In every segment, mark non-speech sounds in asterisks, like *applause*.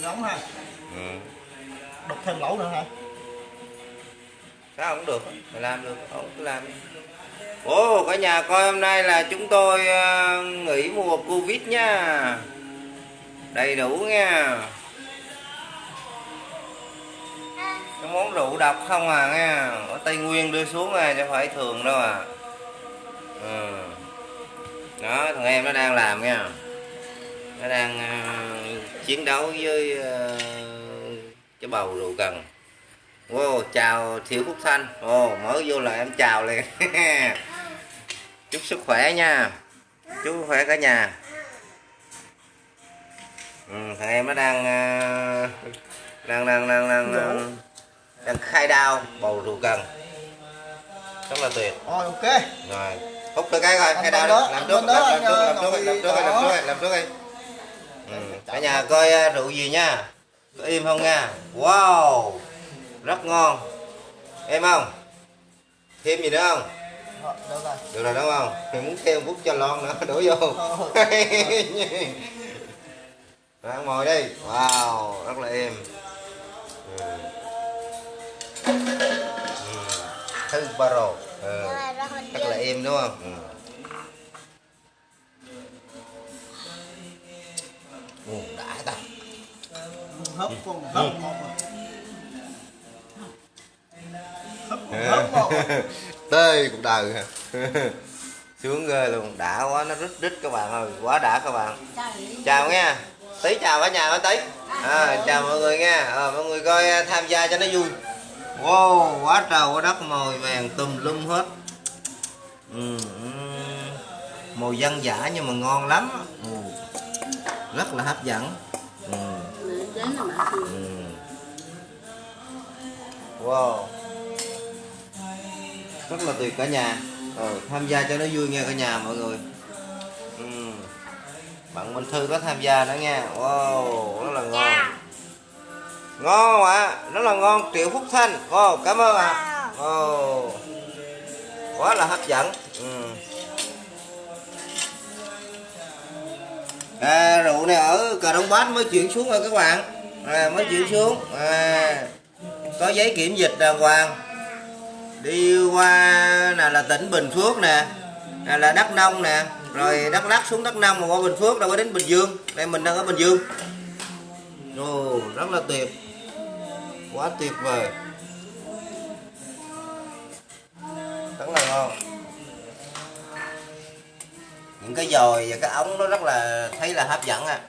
giống ha. Ừ. đục thêm lỗ nữa hả? Sao không được? Mày làm được. Không cứ làm ồ cả nhà coi hôm nay là chúng tôi ờ, nghỉ mùa covid nha. Đầy đủ nha. Cái món rượu độc không à nghe. Ở tây nguyên đưa xuống à chứ phải thường đâu à. Ừ. đó thằng em nó đang làm nha nó đang ờ, chiến đấu với ờ, cái bầu rượu cần Wow, chào Thiệu Phúc Thanh. Ồ, mới vô là em chào liền. *laughs* Chúc sức khỏe nha. Chúc sức khỏe cả nhà. Ừ, Thằng em nó đang ờ, Đang, đang, đang, đang, đang, đang khai đao bầu rượu cần Rất là tuyệt. Rồi ok. Rồi, hút cái cái Làm khai đao Làm làm trước, làm, làm anh, trước, làm trước, làm trước, làm trước, làm trước đi ừ. Cả nhà coi ờ, rượu gì nha Có im không nha Wow Rất ngon Em không? Thêm gì nữa không? Rồi, được rồi Được rồi đúng không? Thì muốn thêm bút cho lon nữa *laughs* đổ vô Ờ. Rồi *laughs* ăn mồi đi Wow, rất là êm ừ. Ừ. Thư baro ừ. Rất là êm đúng không? Ừ. Ừ, đã ta hớp con hớp một Tê đời? Sướng ghê luôn, đã quá, nó rít rít các bạn ơi, quá đã các bạn Chào nha, tí chào cả nhà tí à, Chào mọi người nha, à, mọi người coi tham gia cho nó vui Wow, quá trời quá đất mồi vàng tùm lum hết ừ. Màu dân giả nhưng mà ngon lắm ừ. Rất là hấp dẫn. Ừ. Ừ. Wow. Rất là tuyệt cả nhà. Ờ, Tham gia cho nó vui nha cả nhà mọi người. Ừ. Bạn Minh Thư có tham gia nữa nha. Wow Rất là ngon. Ngon không ạ Rất là ngon. Triệu Phúc Thanh. Wow cảm ơn ạ. Wow. Quá là hấp dẫn. Ừ. à, rượu này ở cà đông bát mới chuyển xuống rồi các bạn. À, mới chuyển xuống. À, có giấy kiểm dịch đàng hoàng. Đi qua là là tỉnh bình phước nè à, là đắk nông nè rồi đắk lắc xuống đắk nông mà qua bình phước đâu có đến bình dương. Đây mình đang ở bình dương. Ồ rất là tuyệt. Quá tuyệt vời. Rất là ngon những cái dồi và cái ống nó rất là thấy là hấp dẫn à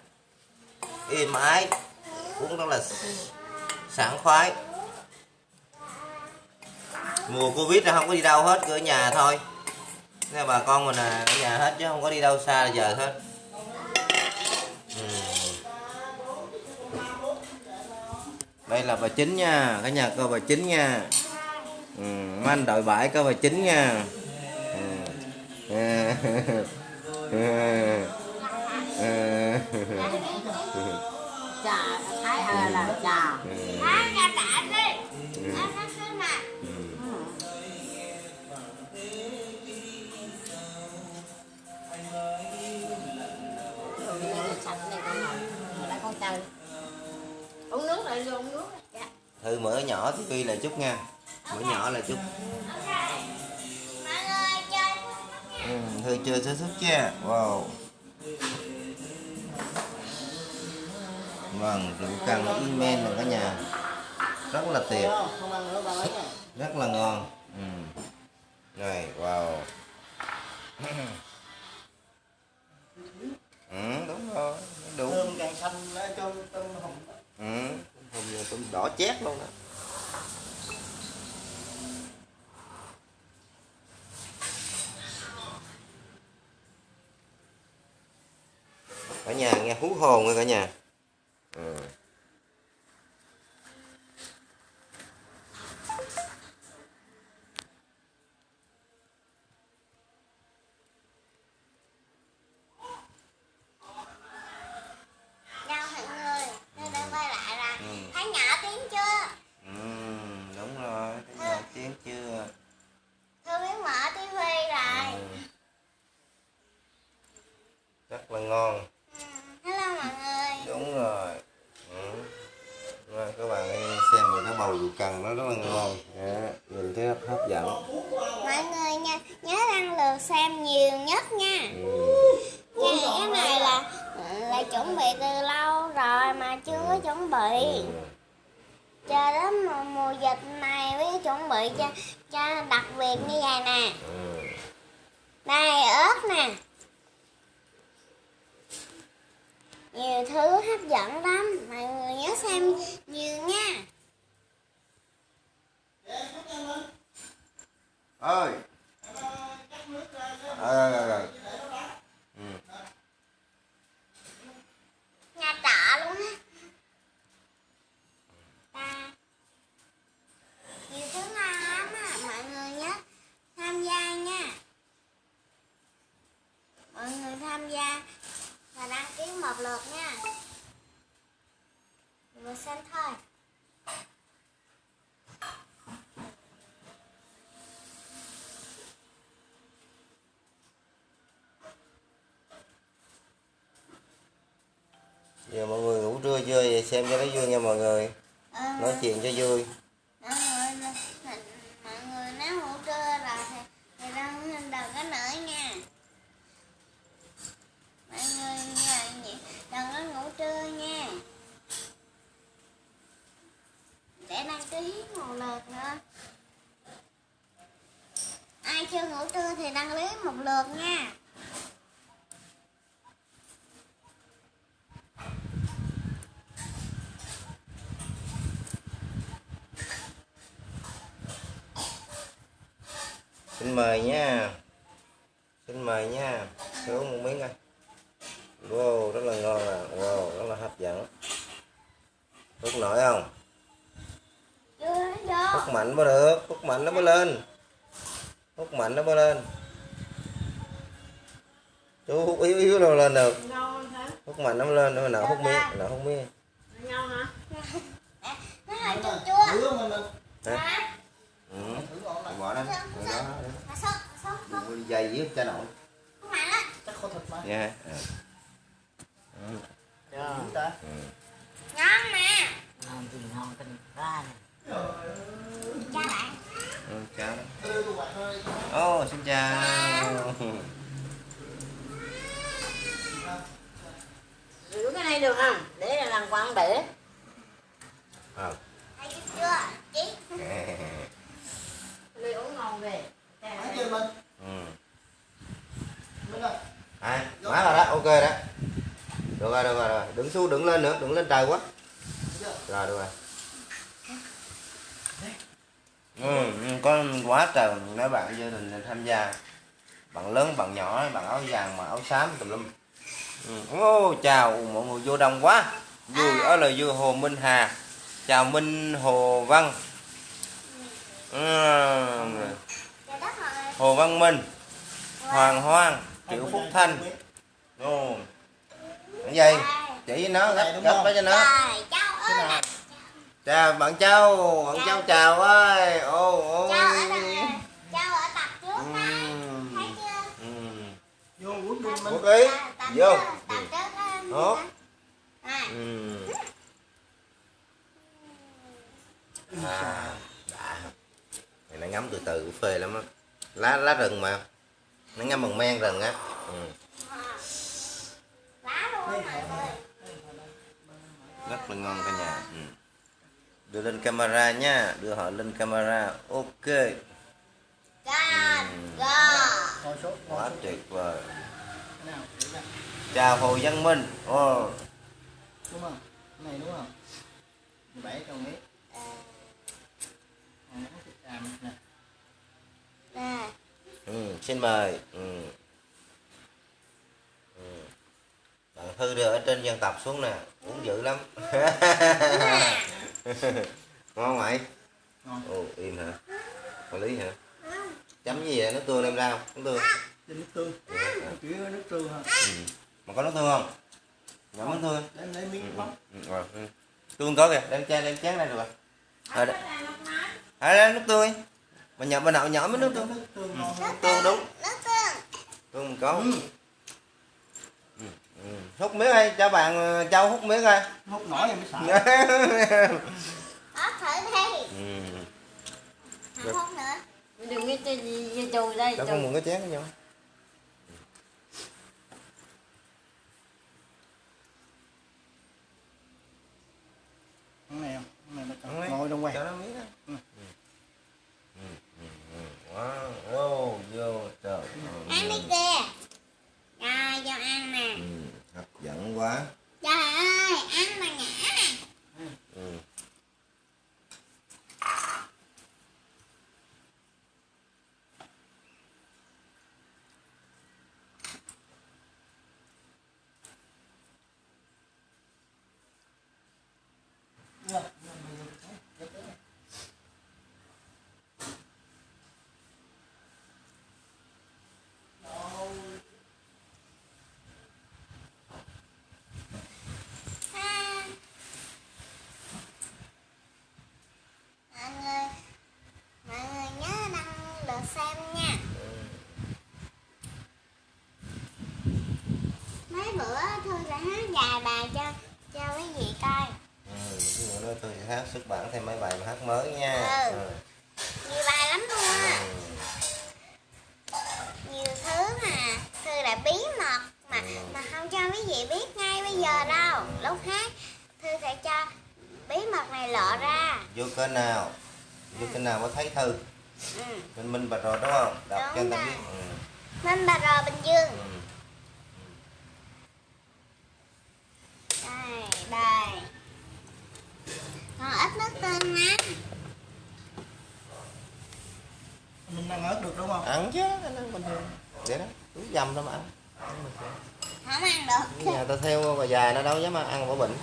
êm ái, uống rất là sảng khoái mùa covid là không có đi đâu hết, cứ ở nhà thôi nên bà con mình là ở nhà hết chứ không có đi đâu xa giờ hết Ừ. đây là bà chính nha cả nhà coi bà chính nha ừ. anh đội bãi coi bà chính nha ừ. ừ. *laughs* trà thái ờ là trà sạch này con ngồi ngồi lại con chơi uống nước lại vô, uống nước. Dạ. Thư mở nhỏ tuy là chút nha. Mở nhỏ là chút ừ, thư chơi sớm thức nha wow. Vâng rượu cần email là cả nhà. Rất là tuyệt không ăn nữa ba lấy nha *laughs* rất là ngon. Ừ. rồi wow. Ừ, đúng rồi đủ càng xanh lá cho tôm hồng ừ. giờ tôm đỏ chét luôn nè cả nhà nghe hú hồn nha cả nhà ừ. Chào mọi người, tôi đã quay lại là Ừ. thấy nhỏ tiếng chưa? Ừ, đúng rồi cái nhỏ tiếng chưa Tôi biết mở tivi rồi. ừ. rất là ngon Ừ. Hello mọi người. đúng rồi ừ. nó rất là ngon Đó, nhìn thấy hấp dẫn mọi người nha nhớ đăng lượt xem nhiều nhất nha ừ. Nha, cái này là là chuẩn bị từ lâu rồi mà chưa có chuẩn bị chờ đến mùa, mùa dịch này mới chuẩn bị cho cho đặc biệt như vậy nè Ừ. đây ớt nè nhiều thứ hấp dẫn lắm mọi người nhớ xem nhiều nha ơi ờ, ờ, ờ. Ừ. nhà trọ luôn á ta nhiều thứ ngon lắm á mọi người nhớ tham gia nha mọi người tham gia và đăng ký một lượt nha vừa xem thôi giờ mọi người ngủ trưa chưa vậy xem cho nó vui nha mọi người Ờ, nói chuyện cho vui mọi người mọi người nếu ngủ trưa rồi thì thì đừng đừng có nữa nha mọi người nhờ nhị- đừng có ngủ trưa nha để đăng ký một lượt nữa ai chưa ngủ trưa thì đăng ký một lượt nha xin mời nha xin mời nha Thử uống một miếng coi wow rất là ngon à wow rất là hấp dẫn hút nổi không chưa vô hút mạnh mới được hút mạnh nó mới lên hút mạnh nó mới lên chú hút yếu yếu đâu lên được ngon hả hút mạnh nó mới lên nó nào hút miếng nào hút miếng ngon hả nó hơi chua chua Thử không anh? Hả? ừ. Thử ngon lắm. bỏ đó Rồi đó mà sốt sốt sốt đừng có đi dày với cha nội không mạnh á Chắc có thịt mà. nha à. Ừ. Thử ta ngon mà ngon gì ngon tình ra nè chào bạn Ừ, chào Đưa tụi xin chào giữ cái này được không để là làm quán bể à. hay chưa chị ly uống ngon về Thấy chưa mình? ừ. Mình ơi à, má rồi đó ok đó. Được rồi được rồi, rồi. đứng xuống đứng lên nữa đừng lên trời quá. Rồi được rồi. Ừ, có quá trời mấy bạn gia đình tham gia. Bạn lớn bạn nhỏ bạn áo vàng mà áo xám tùm lum. Ừ. ô chào mọi người vô đông quá. Vui ở là vui hồ minh hà. Chào minh hồ văn. Ừ. đất mọi người hồ văn minh. Hoàng hoang triệu phúc thanh. Ồ cái gì? Chỉ với nó gấp gấp cái cho nó. Chào bạn châu bạn châu chào. ơi. Ô ô. Cháu ở đằng cháu ở tập trước Ừ. đây. Thấy chưa? Ừ. Vô uống luôn mình. Quốc ý vô. trước á. Hốt. à. Ừ. à đã. Này nó ngắm từ từ phê lắm á. Lá lá rừng mà nó ngâm bằng men rừng á ừ. rất là ngon cả nhà ừ. đưa lên camera nha đưa họ lên camera ok Ừ. quá tuyệt vời chào hồ văn minh oh. Đúng không? Này đúng không? 17 trong mét À, thịt gà mình nè. nè ừ, xin mời ừ. Ừ. bạn thư đưa ở trên dân tập xuống nè uống dữ lắm *laughs* ngon mày Ngon. ồ im hả có lý hả chấm gì vậy nước tương đem ra không nước tương nước tương. Ừ. Nước tương ha. ừ. mà có nước tương không nhỏ nước tương Để lấy miếng ừ. ừ. ừ. tương có kìa đem chén đem chén đây được rồi à, à, nước tương đi mà nhỏ bên nào nhỏ mới nước tương Nước tương tương đúng tương mình có ừ. Ừ. hút miếng hay cho bạn ờ, châu hút miếng coi Hút nổi thì mới sợ. *laughs* đó thử đi ừ. không hút nữa đừng có chơi gì gì chùi đây đâu chùi muốn cái chén nhau cái này không cái này Không nó ngồi trong quay cho nó miếng đó Ừ. Ừ, ừ, ừ. Wow wow vô trời. Ăn đi kìa. Rồi cho ăn nè. Ừ, hấp dẫn quá. Trời ơi ăn mà ngã. Ừ. À. mọi người mọi người nhớ đăng lượt xem nha mấy bữa thư sẽ hát vài bài cho cho quý vị coi Ừ, ví dụ nữa tôi sẽ hát xuất bản thêm mấy bài hát mới nha Ừ. Ừ. nhiều bài lắm luôn á Ừ. nhiều thứ mà thư là bí mật mà mà không cho quý vị biết ngay bây giờ đâu lúc hát thư sẽ cho bí mật này lộ ra vô kênh nào vô kênh nào mới thấy thư ừ. minh minh bạch rồi đúng không đọc Đúng cho người ta rồi. biết ừ. Minh Bà Rò Bình Dương Ừ. đây đây. Còn ít nước tương lắm mình ăn ớt được đúng không? Ăn chứ anh ăn bình thường để đó túi dầm đâu mà ăn. Không ăn được. Nhà tao theo bà già nó đâu dám ăn bỏ bệnh.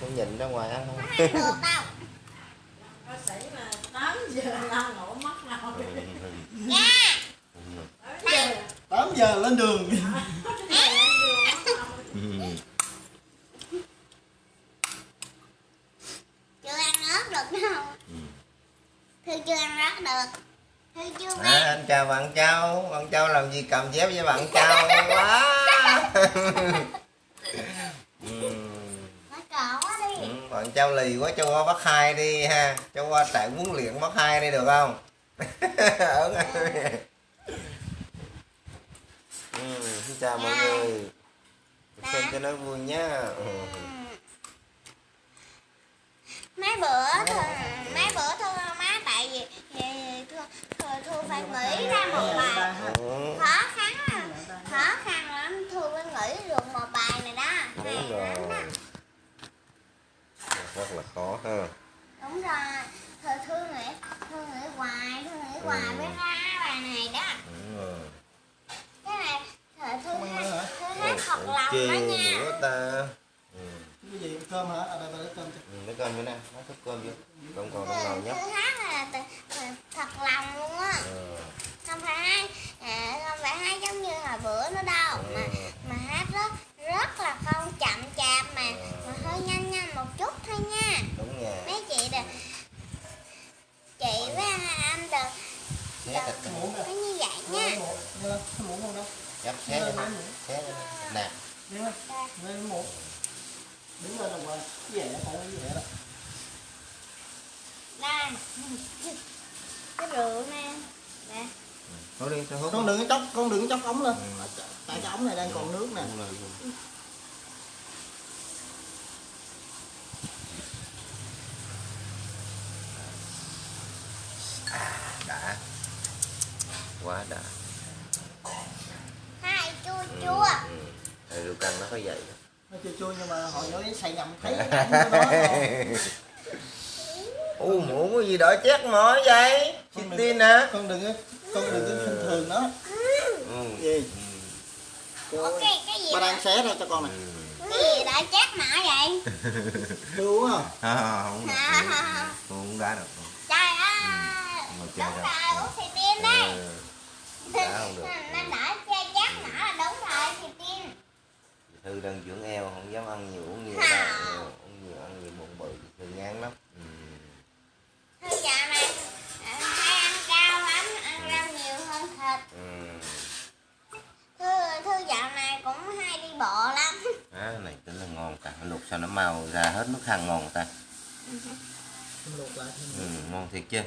Tôi nhìn ra ngoài ăn không ăn được *laughs* đâu. Bác sĩ mà 8 giờ la ngủ mất rồi. Nha. 8 giờ lên đường chưa ăn ớt được đâu thư chưa ăn ớt được. Thư chưa à, anh chào bạn châu. Bạn châu làm gì cầm dép với bạn châu? Quá. *laughs* Ừ. Ừ, bạn châu lì quá cho qua bắt hai đi ha. Cho qua trại huấn luyện bắt hai đi được không? *laughs* Ở ngay ừ, xin chào mọi người. Xem cho nó vui nhá ừ. Mấy bữa thư mấy bữa thư má tại vì vì thư, thư, thư phải nghĩ ra một bài. Ừ, khó khăn lắm khó khăn lắm. Thư mới nghĩ được một bài này đó. Đúng Hay rồi. lắm đó. rất là khó ha. Đúng rồi. Thư thư nghĩ thư nghĩ hoài thư nghĩ hoài Ừ. mới ra bài này đó. Đúng rồi. Cái này thư thư Không ăn nữa hả? hát thật lòng đó nha. ta. ừ cái gì cơm hả à đây ta lấy cơm cho ừ, lấy cơm nữa nè nó thức cơm vô không còn thư, nào nồi nhé thứ hát là thật lòng luôn á ừ. không phải hát à, không phải hát giống như hồi bữa nữa đâu mà Ừ. mà hát rất rất là không chậm chạp mà mà hơi nhanh nhanh một chút thôi nha đúng nha mấy chị được chị với anh được xé như vậy nha cái muỗng Nghe không đâu chắp xé lên xé nè Nghe lên, nghe muỗng đứng lên cái vẻ phải vẻ đó đây cái rượu nè. Nè. Thôi đi tôi hút con đừng có chóc con đừng có chóc ống lên. Ừ. tại cái ống này đang còn nước nè. Rồi, rồi. À, đã. Quá đã. Hai chua Ừ, chua. ừ. Thì rượu căng nó có vậy đó. Nó chua chua nhưng mà họ nói xay nhầm thấy nó *laughs* rồi. u muỗng cái gì đỏ chét mỏi vậy? Con đừng- tin hả? con đừng có con đừng có khinh thường nó. Ừ. gì? Ủa cô cái gì ba đang xé ra cho con này. Cái gì đã chết mã vậy? *laughs* Uống không À, không được À. không đá được. Trời ơi ngồi chơi đúng rồi uống xì tin đấy Ừ, đá không được. Nó đã chát mã là đúng rồi xì tin thư đang dưỡng eo không dám ăn nhiều uống nhiều À. đâu Ừ, uống nhiều ăn nhiều bụng bự thư ngán lắm ừ. Thôi dạo này à, hay ăn rau lắm, ăn rau nhiều hơn thịt. Ừ. Thư, thư dạo này cũng hay đi bộ lắm. Á, này tính là ngon ta luộc sao nó màu ra hết nước hăng ngon ta luộc lại thêm ừ, ngon thiệt chưa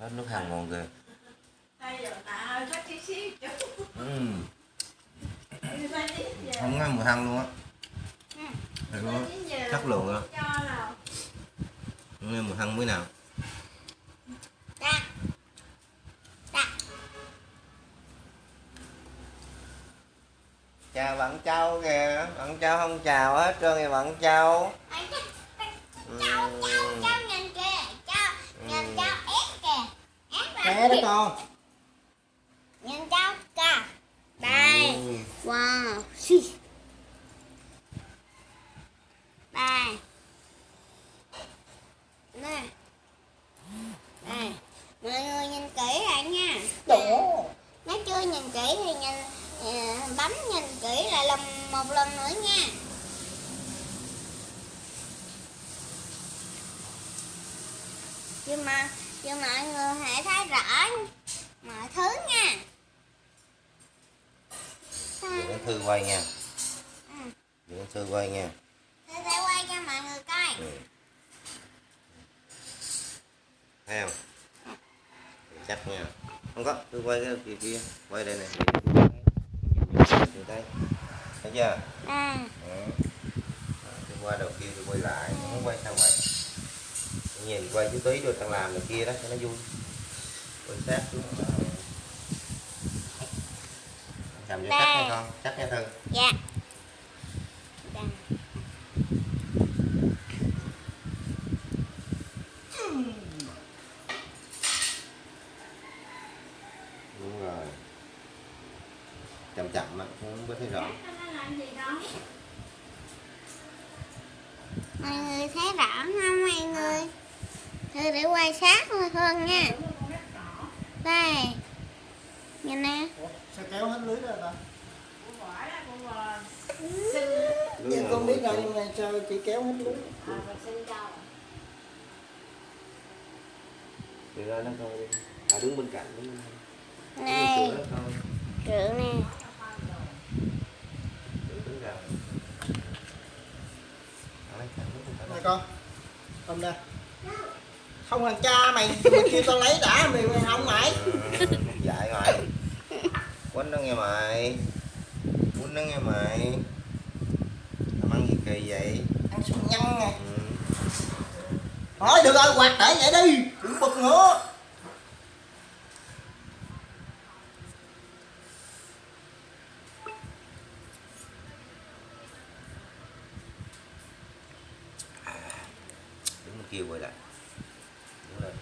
hết nước hăng ngon chút. ừ. Đi ba tí giờ. Không ngăn mùi hăng luôn á Thiệt luôn Chất lượng á. Cho nào. không nghe mùi hăng mới nào Dạ. Dạ. chào bạn châu kìa bạn châu không chào hết trơn kìa bạn châu Cháu, cháu, cháu nhìn kìa. Cháu, nhìn cháu ép kìa. Ép đó con Nhìn cháu kìa. Đây. Ừ. Wow. Đây. Nè. Đây. Mọi người nhìn kỹ lại nha. Đổ Nếu chưa nhìn kỹ thì nhìn ờ, bấm nhìn kỹ lại lần một lần nữa nha. Nhưng mà nhưng mọi người hãy thấy rõ mọi thứ nha. Để thư quay nha. Ừ. thư quay nha. Tôi sẽ quay cho mọi người coi. ừ. thấy không? Chắc nha. Không có tôi quay cái kia kia. Quay đây này. Từ đây thấy chưa? À, Đó. tôi qua đầu kia tôi quay lại. Không quay sao vậy nhìn quay chú tí rồi thằng làm này kia đó cho nó vui. Quay sát xuống làm cho chắc hay con chắc nha thư dạ. Đúng rồi chậm chậm á không có thấy rõ gì. Mọi người thấy rõ không mọi người? Thử để quay sát hơn, hơn nha. Đây. Nhìn nè. Sao kéo hết lưới ra ta. Nhìn con biết rồi nhưng mà sao chị kéo hết lưới. À, thì ra nó thôi à đứng bên cạnh đứng bên cạnh Này, rượu nè. Này con. Cầm ra Không thằng cha mày mày kêu tao lấy đã mày mày không mày Ừ, dạy mày quýnh nó nghe mày. Quýnh nó nghe mày. Làm ăn gì kỳ vậy? Ăn sụn nhăn nè. Ừ. Thôi được rồi quạt để vậy đi. Đừng bực nữa đứng bên kia quay lại đứng lên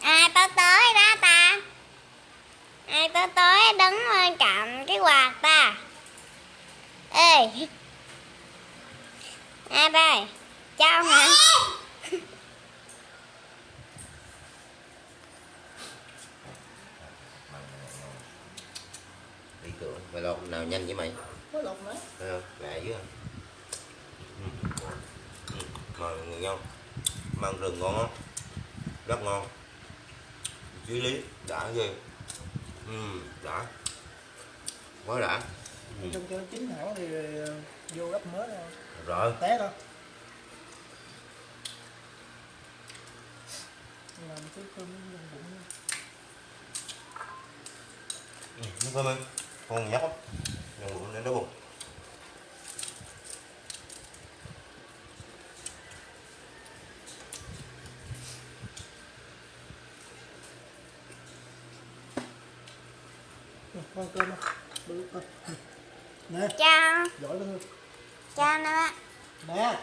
Ai tới tới đó ta? Ai tới tới đứng bên cạnh cái quạt ta? Ê. Ai đây? Chào hả? đi cửa mày lột nào nhanh với mày Có lột nữa Thấy không? Lạ dữ không? Ừ. Ừ. Mời mọi người ngon Măng rừng ngon không? Rất ngon Chí lý, đã ghê. Ừ, đã. Quá đã. Ừ. Trong cho nó chín hẳn thì ờ, vô gấp mới rồi. Rồi. Té đâu Làm cái cơm bụng ừ. Nó thơm em Con nhóc lắm. Nhân bụng đến đó bụng Con cơm đâu Bự con Ừ. Nè Chào. giỏi lên Hương. Chào nè bác. Nè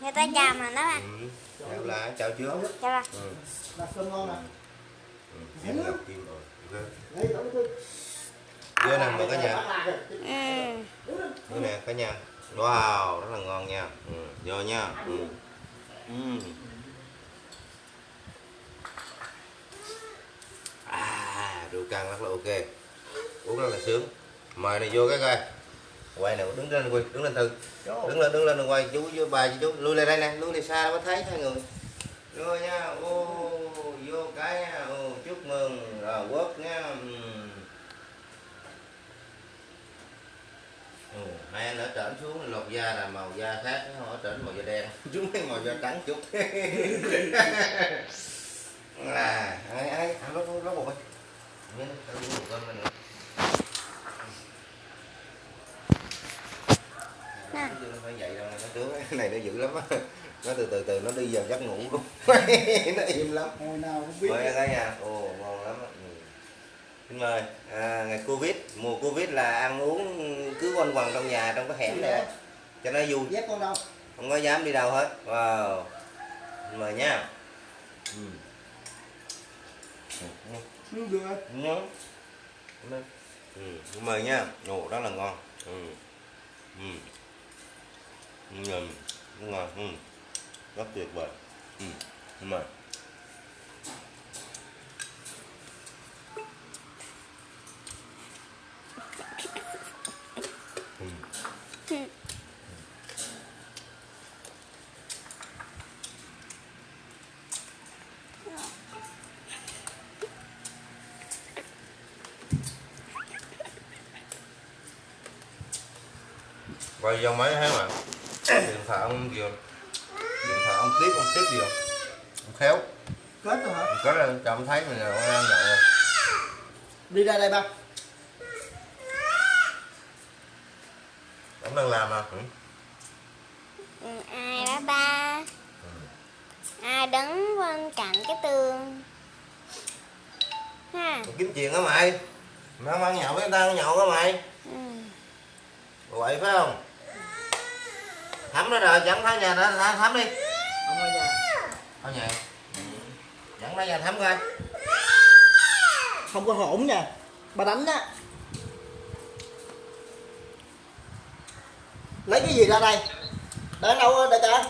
Người ta chào mà đó bác. ừ. Chào là chào chưa? Chào bác. Ừ. Là cơm ngon nè Ừ. Hương. Chưa nè mời cả nhà Ừ. Đây nè cả nhà Wow, rất là ngon nha ừ. Vô nha ừ. Ừ. À, rượu căng rất là ok. Uống rất là sướng. Mời này vô cái coi. Quay này đứng lên quay, đứng lên Vô. Đứng lên, đứng lên quay chú với bà với chú Lui lại đây nè, lui lại xa mới thấy hai người. Vô nha, ô, vô cái nha, ô, chúc mừng, rồi quốc nha ừ. mấy anh ở trển xuống lột da là màu da khác nó ở trển màu da đen. *laughs* Chúng mấy màu da trắng chút. *laughs* *laughs* Là ai ai ăn tao uống một Nè. Cái này nó dữ lắm á. Nó từ từ từ nó đi vào giấc ngủ luôn. *laughs* Nó im lắm. Hồi nào không biết. Mời cả nhà ồ ngon lắm ừ. xin mời. À, ngày covid mùa covid là ăn uống cứ quanh quần trong nhà trong cái hẻm này đó. cho nó vui. Dép con đâu? Không có dám đi đâu hết. Wow. Xin mời nha. Ừ. Ừ. ừ, được Nhớ. Ừ, mời nha. Ồ, rất là ngon. Ừ. Ừ. Ừ. Ừ. Ngon. Ừ. Rất tuyệt vời. Ừ. Mời. Ừ quay vô máy thấy mà điện thoại ông gì không? điện thoại ông tiếp ông tiếp gì không ông khéo. Kết rồi hả? Có ra cho ông thấy mình là ông đang nhậu rồi. Đi ra đây ba. Ông đang làm à? Ừ. Ừ, ai đó ba? Ai đứng bên cạnh cái tường? Ha. Kiếm chuyện hả mày? Mày không ăn nhậu với người ta ăn nhậu hả mày ừ. vậy phải không thắm nó rồi dẫn tới nhà đó thắm, thắm đi. Ông ở nhà thôi nhỉ dẫn tới nhà thắm coi. Không có hổn nha. Bà đánh á. Lấy cái gì ra đây? Để đâu đại ca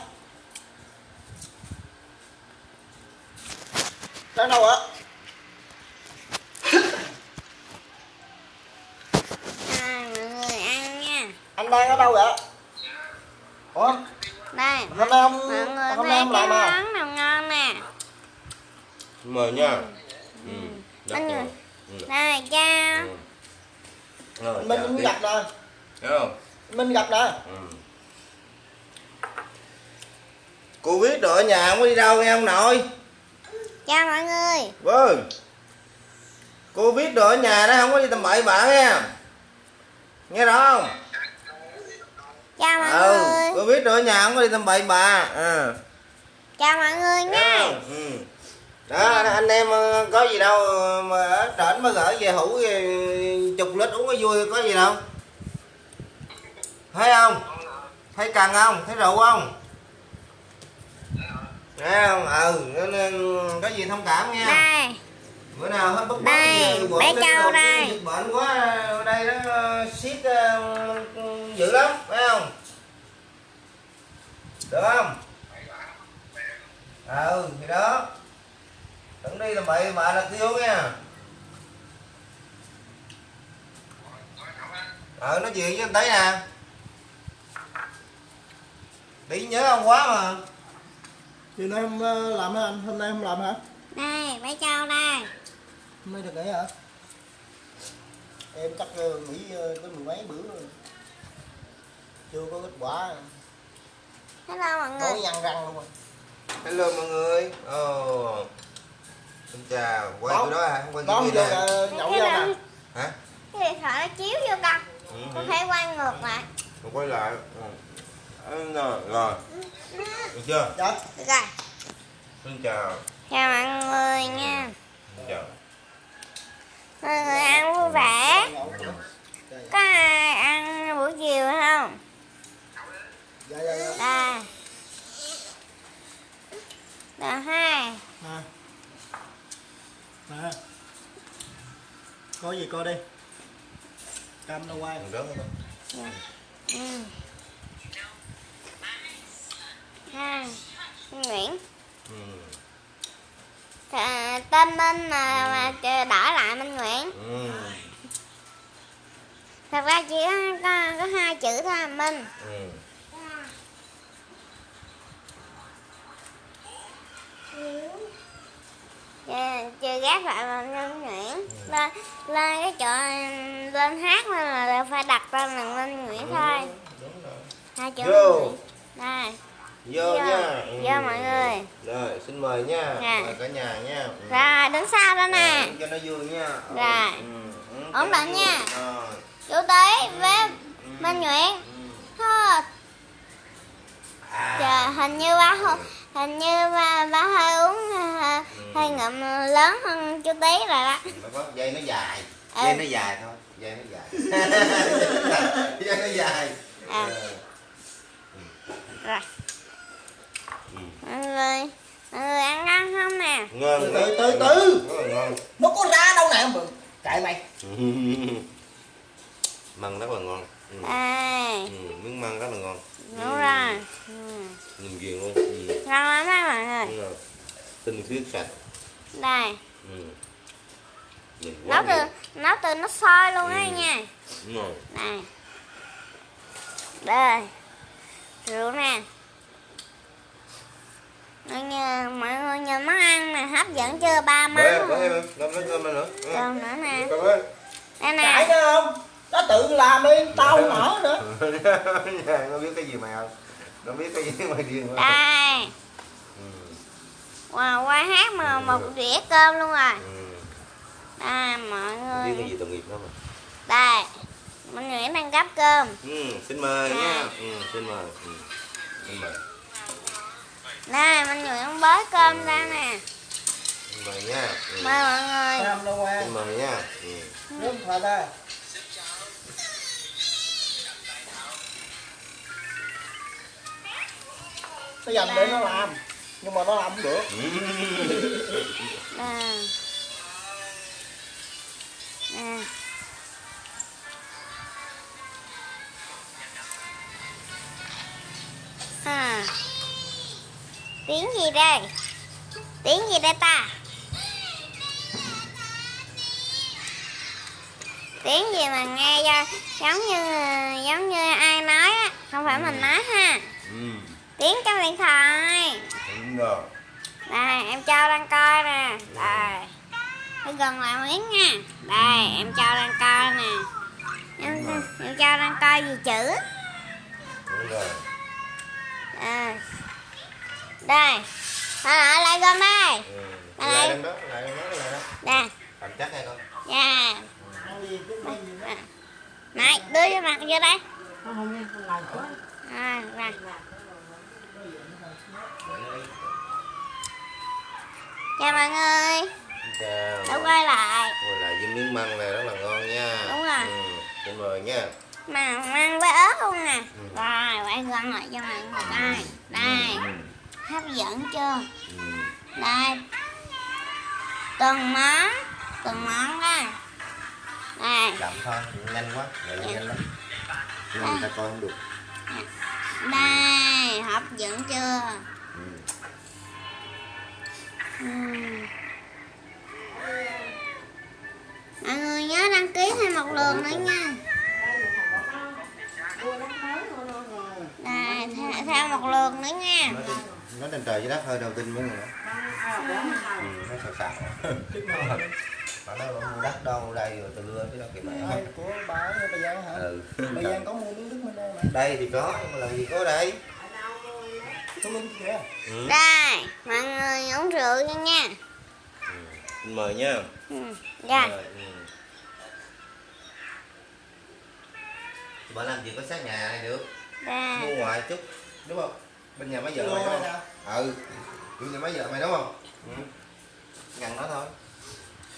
để đâu ạ à, mọi người ăn nha. Anh đang ở đâu vậy ủa? Đây hôm nay ông mọi người hôm nay ông à? món nào ngon nè. Mời nha. Ừ. Anh ngon. ơi. đây cha. Ừ. Rồi, mình chào mình tiếp. gặp nè Thấy không? Mình gặp nè Ừ. cô biết rồi ở nhà không có đi đâu nghe ông nội? Chào mọi người. Vâng cô biết rồi ở nhà đó không có đi tầm bậy bạ nghe nghe rõ không chào mọi ừ người. cô biết rồi ở nhà không có đi tầm bậy bạ à. chào mọi người nha. Không? ừ. đó anh em ờ, có gì đâu mà ở trển mới gửi về hũ chục lít uống có vui có gì đâu. Thấy không? Thấy cần không? Thấy rượu không? Thấy không? Ừ nên, nên có gì thông cảm nha. Đây bữa nào hết bốc Đây, bé đồ đây. dịch bệnh quá ở đây nó siết ờ, dữ lắm phải không? Được không? Ừ thì đó. Đừng đi làm bậy bà là kêu nha. Ờ nói chuyện với anh tới nè. Đi nhớ ông quá mà. Chiều nay không ờ, làm hả anh? Hôm nay không làm hả? Đây bé châu đây nay được nghỉ hả? Em chắc ờ, nghỉ ờ, tới mười mấy bữa rồi. Chưa có kết quả. Hello mọi người. Nhăn răng luôn rồi. Hello mọi người. Ồ. Xin chào. Quay Đó. cái đó à không quay đón cái vô kia nè ờ, nhậu vô nè. Hả? Cái điện thoại nó chiếu vô con. Ừ. con phải quay ngược lại. Rồi quay lại. Ừ. Ừ, rồi rồi. Được chưa? Dạ. Được rồi. Xin chào. Chào mọi người nha. Xin chào mọi người ăn vui vẻ. Dạ có ai ăn buổi chiều không? Dạ dạ dạ. Đây được hai. Nè có gì coi đi. Cam đâu quay đừng rớt nữa ừ. hai. Nguyễn. Ừ. Tên Minh mà, mà đỡ lại Minh Nguyễn. Ừ. thật ra chỉ có, có, có hai chữ thôi Minh. Ừ. chơi, chơi gác lại mà nhân nguyễn. Lên lên cái chỗ lên hát nên là phải đặt tên là Minh Nguyễn thôi. Đúng rồi. Hai chữ. Minh Nguyễn. Đây vô Vô. nha Ừ. Vô mọi người. rồi xin mời nha Nè. mời cả nhà nha Ừ. rồi đứng sau đó nè Rồi, cho nó vui nha Rồi. Ừ, ừ, Ổn định nha. rồi chú tí với Ừ. Minh Nguyễn Ừ. thôi À. Trời, hình như ba hình như ba, ba hơi uống hơi, hơi ngậm lớn hơn chú tí rồi đó dây nó dài Ừ. dây nó dài thôi dây nó dài *laughs* dây nó dài À. Rồi Ừ. người mọi người ăn ngon không nè? Ngon. Từ từ, từ nó có ra đâu nè chạy mày. *laughs* Măng rất là ngon. Ừ. đây Ừ, miếng măng rất là ngon. Đúng rồi. Ừ. nhìn ghiền luôn. Ừ. ngon lắm á mọi người. Đúng rồi. Tinh khiết sạch. Đây. Ừ. nấu từ nấu từ nó sôi luôn á Ừ. nha. Đúng rồi. Này đây. Rượu nè mọi người mọi người nhìn món ăn nè hấp dẫn chưa? Ba làm lấy cơm nữa. Ừ. còn nữa nè. Đây nè đó không? Nó tự làm đi tao không mở nữa. *laughs* Nhà, nó biết cái gì mày không? Nó biết cái gì mày điên quá. Đây. Ừ. wow, qua hát mà một đĩa cơm luôn rồi. Ừ. đây mọi biết cái người gì tội nghiệp đó mà đây Minh Nguyễn đang gắp cơm. Ừ. xin mời À. nha ừ. xin mời. Ừ. xin mời đây Minh Nguyễn bới cơm ra nè xin mời nha ừ. mời mọi người làm đâu qua xin mời nha ừ. nước pha ra nó dành để nó làm nhưng mà nó làm không được Ừ. Nè. Nè. À. Tiếng gì đây? Tiếng gì đây ta? Tiếng gì mà nghe cho giống như giống như ai nói á, không phải mình nói ha. ừ. Tiếng trong điện thoại. đúng rồi Đây, em cho đang coi nè. Đây. Phải gần lại miếng nha. Đây, em cho đang coi nè. Em, em cho đang coi gì chữ. đúng rồi À. Đây. Thôi lại lại gần đây. ừ. Đây. lại lên đó lại lên đó lại đó Đây. cầm chắc hay con Dạ. À. Này, đưa cho mặt vô đây. À, rồi. Chào mọi người. chào Đã quay lại. ngồi lại với miếng măng này rất là ngon nha Đúng rồi. ừ. xin mời nha Mà mang với ớt luôn nè. Ừ. Rồi, quay gần lại cho mọi người đây. Đây. ừ. Hấp dẫn chưa? Ừ. đây. Từng món từng món đó. Đây. Chậm thôi nhanh quá vậy là nhanh lắm. Nhưng người ta coi không được. Đây hấp dẫn chưa? Ừ. Uhm. mọi người nhớ đăng ký thêm một lượt nữa nha. Đây thêm một lượt nữa nha nó trên trời dưới đất hơi đầu tin với người đó ừ, nó xào xào *laughs* mà nó đâu mua đất đâu đây rồi từ lưa chứ đâu kìa mẹ Ai của bà ở Bà Giang hả? ừ. Bà Giang có mua miếng nước bên đây mà. đây thì có nhưng mà làm gì có đây Có ừ. đây mọi người uống rượu nha nha Ừ. Mời nha ừ. dạ Rồi, ừ. bà làm gì có sát nhà này được đây mua ngoài chút đúng không bên nhà máy vợ mày đúng không. Ừ bên nhà máy vợ mày đúng không ừ. ngăn nó thôi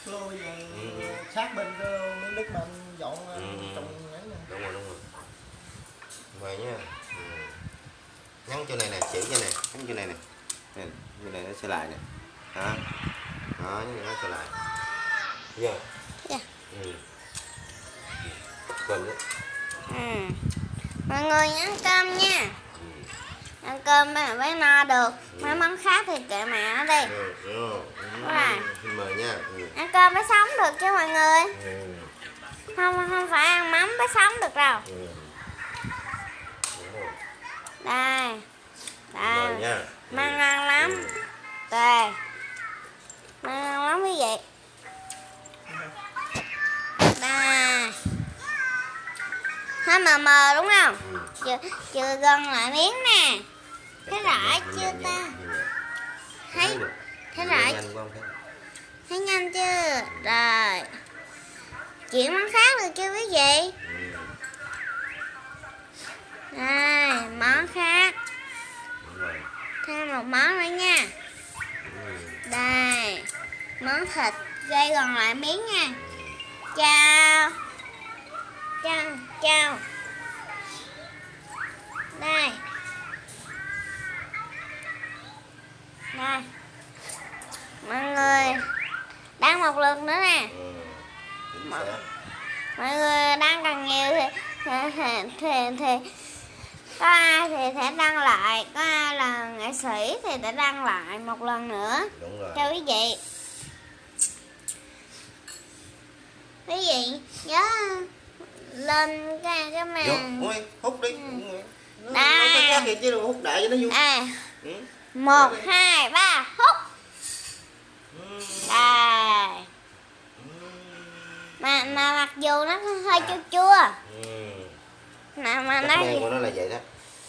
Lô bây giờ Ừ. sát bên cái miếng đất mà anh dọn Ừ. trồng ấy nè. đúng rồi đúng rồi mời nha ừ. nhắn chỗ này nè chỉ cho nè nhắn chỗ này nè nè chỗ này nó sẽ lại nè đó đó nhắn nó sẽ lại giờ Dạ. ừ. Quên đó. Ừ. Mọi người ăn cơm nha. Ăn cơm mà mới no được. Mấy món khác thì kệ mẹ nó đi. Rồi. Xin mời nha ừ. Ăn cơm mới sống được chứ mọi người. Ừ. Không không phải ăn mắm mới sống được đâu. Ừ. Đây. Đây. Măng ngon lắm. Đây. ngon lắm quý vị đây hơi mờ mờ đúng không chưa chưa gần lại miếng nè Thế rõ chưa ta? Thấy- thấy thế rõ thấy. nhanh chưa? Rồi. Chuyển món khác được chưa quý vị ừ. đây món khác. Thêm một món nữa nha. Ừ. đây món thịt gây còn lại miếng nha. Chào. Chào chào. Đây đây mọi người đang một lượt nữa nè Ừ. Mà- xác. mọi người đang cần nhiều thì thì thì, thì, thì có ai thì sẽ đăng lại có ai là nghệ sĩ thì sẽ đăng lại một lần nữa đúng rồi cho quý vị quý vị nhớ lên cái cái màn hút đi Ừ. Nó- Đây. nó có khác gì chứ đâu hút đại cho nó vui à ừ. Một hai ba hút. Đây. Mà mà mặc dù nó hơi chua chua. Ừ. mà mà nó men của nó là vậy đó.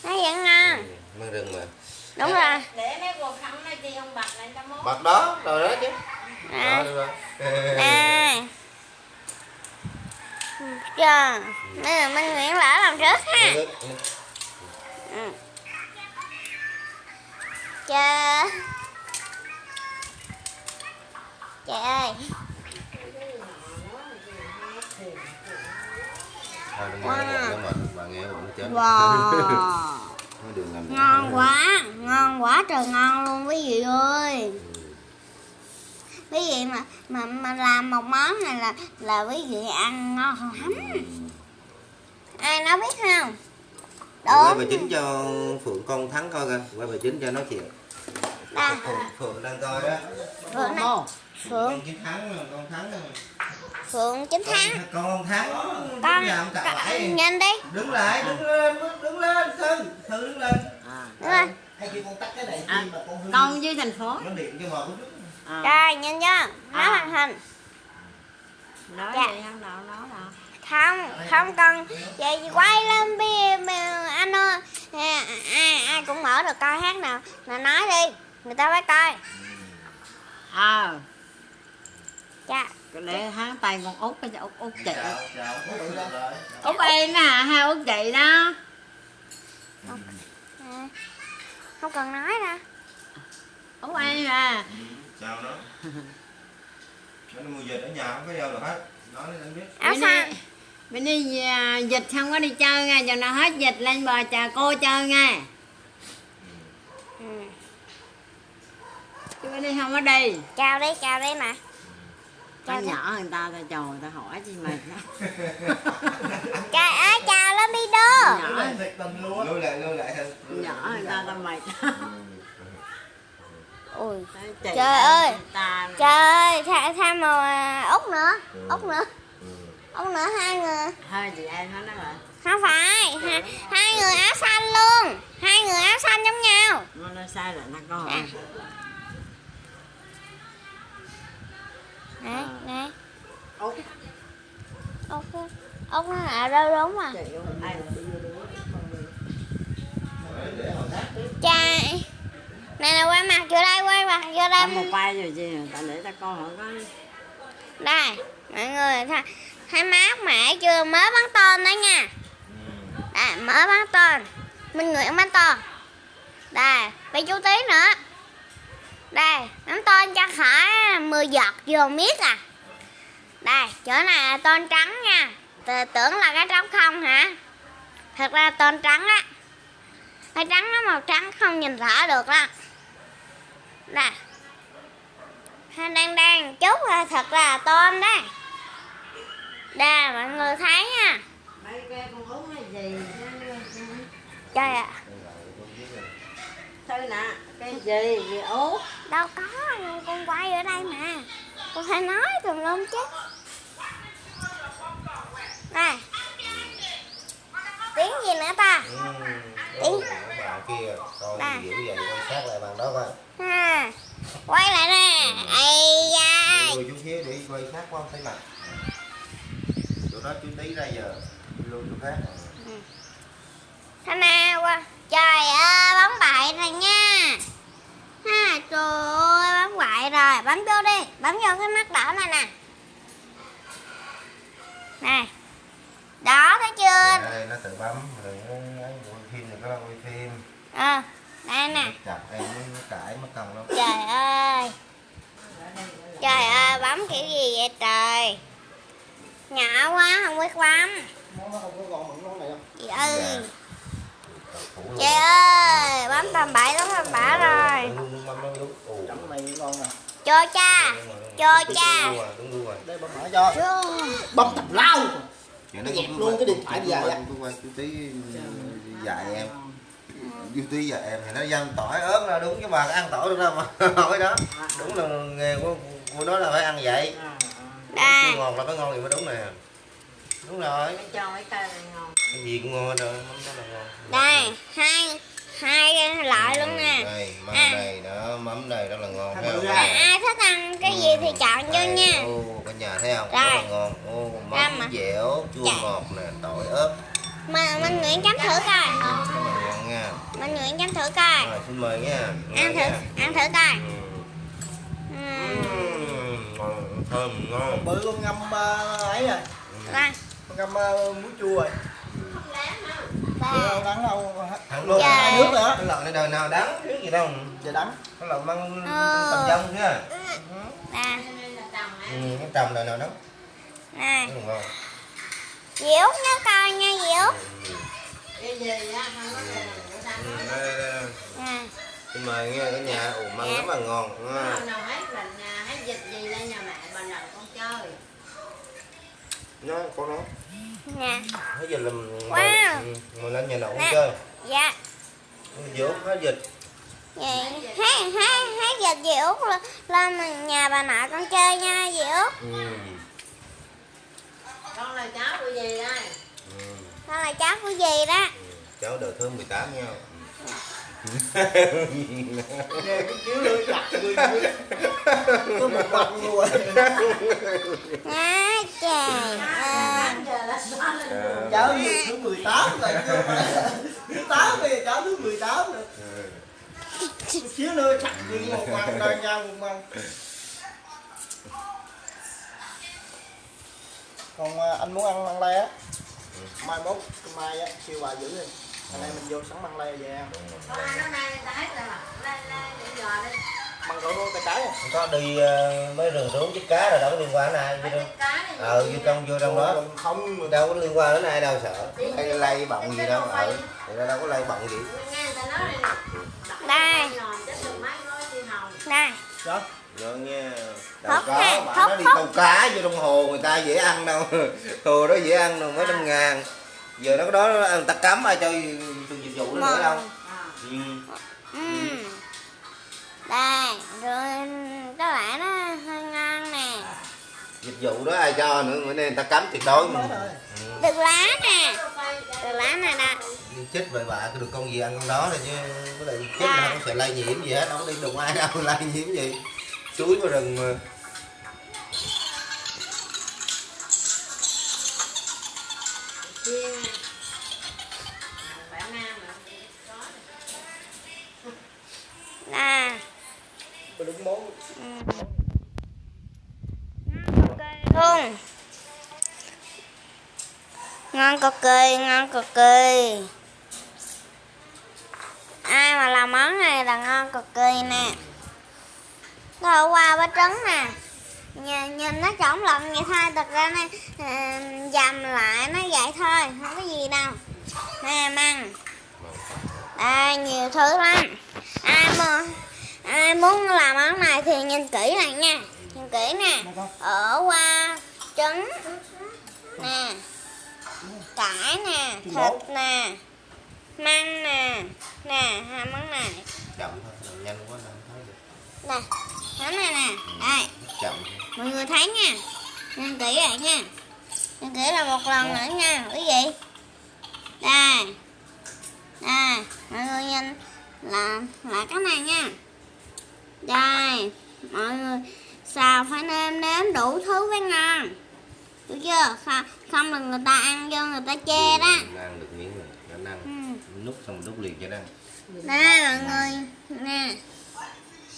nó vẫn ngon. Ừ. Mang rừng mà. Đúng rồi. Để mấy cuộc khăn này chị ông bật lại cho mốt. Bật đó, rồi đó chứ. À, Đó, đây chờ. Nè mình Nguyễn lỡ làm trước ha. Ừ. ừ. trời ơi. Thôi đừng nghe Wow. nó mệt, bà nghe bụng nó chết. Wow. *laughs* Nó đường làm gì. ngon quá ngon quá trời ngon luôn quý vị ơi. Quý vị mà mà mà làm một món này là là quý vị ăn ngon lắm. Ai nói biết không Quay bà chính cho Phượng con thắng coi kìa Quay bà chính cho nói chuyện. Đây Phượng, Phượng đang coi đó phượng này phượng. Con chiến thắng rồi, con thắng rồi phượng chín tháng Con, con thắng. Con, con lại. nhanh đi. Đứng lại, đứng lên, đứng lên Thư, Thư đứng lên. Cái này À, mà con hư con với thành phố. Nó điện cho trước à. rồi nhanh chưa nó À. hoàn thành. Nói Dạ. gì không? Đâu nói đâu không không cần. Vậy thì quay lên bia anh ơi. À, ai ai cũng mở được coi hát nào. Là nói đi người ta phải coi. Ờ. Dạ. Để hắn tay con út cái út út chị. Phượng rồi út em nè hai út chị đó. À, không cần nói ra út em à Chào nó. Nó mua dịch ở nhà không có đâu được hết. Nói để anh biết. Áo xanh đi, bên đi à, dịch không có đi chơi nha giờ nào hết dịch lên bờ chờ cô chơi nha ừ. chứ bên đi không có đi. Chào đi chào đi mà. Con Chào nhỏ người ta ta người ta hỏi chi mệt lắm. *laughs* Chào ơi chào nhỏ thiệt tình luôn. Á Lưu lại, lưu lại nhỏ người ta ta mệt ui Chị Trời ơi. trời ơi tha, tha màu út nữa Ừ. út nữa Út nữa hai người. Thôi chị em nó nói rồi không phải hai, hai người. áo xanh luôn. Hai người áo xanh giống nhau. Nó nói sai là nó có hỏi. À. nè nè út út út nó là đâu đúng à? Chà Này là quay mặt vô đây, quay mặt vô ta một đây vai rồi chị ta để ta coi hỏi có. Đây, mọi người thấy, hai má mẻ chưa, mới bắn tên đó nha. Đây, mới bắn tên. Minh Nguyễn bắn tên. Đây, bây chú tí nữa. Đây, bắn tên cho khỏi 10 giọt vô miết à. Đây, chỗ này là tên trắng nha. T- Tưởng là cái trống không hả? Thật ra tên trắng á Cái trắng nó màu trắng không nhìn rõ được đó nè đang đang chút là thật là tôm đấy đây mọi người thấy nha. Mấy cái con út là gì? Trời ạ. Thôi nè cái gì gì út Đâu có con quay ở đây mà. Con phải nói tùm lum chứ. Đây Tiếng gì nữa ta? Ừ. Ủa, bạn kia coi dữ vậy quan sát lại bàn đó coi ha quay lại nè. Ây da. Lùi chút xíu để quay khác không thấy mặt đó chú tí ra giờ lùi chỗ khác. Thế nào qua Trời ơi bấm bậy rồi nha. Ha, Trời ơi bấm bậy rồi Bấm vô đi Bấm vô cái mắt đỏ này nè. Nè Đó thấy chưa? Đây nó tự bấm rồi nó quay phim có là quay phim. Ờ Đây nè. Chặt em mới cãi mất cần lắm Trời ơi. Trời ơi bấm kiểu gì vậy trời Nhỏ quá không biết bấm Nó không có ngon bằng nó này đâu. Chị ơi. Trời ơi Bấm tầm bậy lắm tầm bạ rồi Đúng, đúng, bấm đúng, đúng. Ồ. Chấm này ngon nè. Cho cha Cho cha bấm mở cho. Bấm tập lao. Dạ, nó Dẹp cũng luôn cái điện thoại dài á. dạy em tí dạy em thì nó dăm tỏi ớt ra đúng chứ mà ăn tỏi được đâu mà hỏi đó đúng là nghề của của nó là phải ăn vậy Đây Chua ngọt là có ngon thì mới đúng nè. Đúng rồi. Cho mấy cây này ngon. Cái gì cũng ngon hết rồi mắm đó là ngon. Đây hai Hai loại luôn nè. đây mắm À. này đó mắm này rất là ngon thấy không? à, Ai thích ăn cái gì thì chọn vô Đây, nha. ô cả nhà thấy không? Rất là ngon. Ô mắm mà. dẻo chua Dạ. ngọt nè tỏi ớt. Mà Minh Nguyễn chấm thử coi. Ngon nha. Minh Nguyễn chấm thử coi. Rồi xin mời nha. Ăn thử Nha. Ăn thử coi. Ừ. Ừm. Thơm ngon Bự con ngâm ờ, ấy rồi. Con ngâm ờ, muối chua rồi. Đâu đắng đâu. thằng luôn. Hai nước nữa. cái lợn này đời nào đắng biết gì đâu Giờ đắng. cái lợn mang Ờ. tầm dông nha Nè ừ, cái trầm đời nào đắng Nè Diễu nhớ coi nha Diễu cái gì á không có Ừ, xin mời nha cả nhà ủ măng rất là ngon à. nào hết mình hết dịch gì lên nhà mẹ bà lần con chơi. Nó có nó Nè hết dịch là mình Wow. ừ, mình lên nhà nậu Nè. chơi. Dạ. Dốt hết dịch. Vậy hát hát hát dịch Diễu lên- lên nhà bà nội con chơi nha Diễu ừ. con là cháu của gì đây. Ừ. Đó là cháu của gì đó. Cháu đời thơm 18 nha Nghe cái chiếu lưỡi chặt người. Có một mặt luôn. Nha trời ơi Cháu thứ 18 rồi. Thứ 8 bây giờ cháu thứ 18 rồi. Xíu nữa chặt người một mặt đôi nhau một mặt. Còn ờ, anh muốn ăn măng lê á mai mốt mai á siêu bà giữ đi anh em mình vô sắm măng lê về ăn. Con ăn nó nay người ta hết rồi mà. Lên để giờ đi măng cỡ cái trái à? Có đi mấy rừng rú chích cá rồi đâu có liên quan ai vô cái đâu. này ờ vô trong vô trong đó. Không đâu có liên quan đến ai đâu sợ. Hay lay bọng gì đâu ờ. người ta đâu có lay bọng gì. Nghe người ta nói đây Đây. Nòm chết được mấy gói xiên hồng. Đây đó rồi nha. Đâu ha, có hốt, nó đi câu cá vô trong hồ người ta dễ ăn đâu. *laughs* Hồ đó dễ ăn đâu mấy trăm ngàn giờ nó đó người ta cấm ai cho dùng dịch vụ đó nữa đâu. À. ừ. Ừm. Đây Rồi các bạn nó hơi ngon nè. Dịch vụ đó ai cho nữa bữa nay người ta cấm tuyệt đối. Thôi ừ. Được lá nè. Được lá nè nè. Chết vậy bà cứ được con gì ăn con đó thôi chứ. Với lại chết là không sẽ lây nhiễm gì hết đâu có đi đụng ai đâu *laughs* lây nhiễm gì. Chuối vào rừng mà chiên bạn đúng món luôn ngon cực kỳ ngon cực kỳ ai mà làm món này là ngon cực kỳ nè. Rồi qua bánh trứng nè nhìn, nhìn nó trỏng lẫn vậy thôi thật ra nó à, dầm lại nó vậy thôi không có gì đâu. Nè măng. Đây nhiều thứ lắm. Ai mà ai muốn làm món này thì nhìn kỹ này nha. Nhìn kỹ nè. Ở qua trứng. Nè. Cải nè thịt nè. Măng nè. Nè hai món này. Nè món này nè. Đây chậm mọi người thấy nha. Nhìn kỹ lại nha. Nhìn kỹ là một lần nữa nha. Quý vị đây. Đây. Mọi người nhìn là là cái này nha. Đây. Mọi người xào phải nêm nếm đủ thứ với ngon. Được chưa? Không, không là người ta ăn vô người ta chê đó. Nó ăn được miếng rồi. Nó ăn ừ. nút xong đút liền cho nó đây mọi người. Nè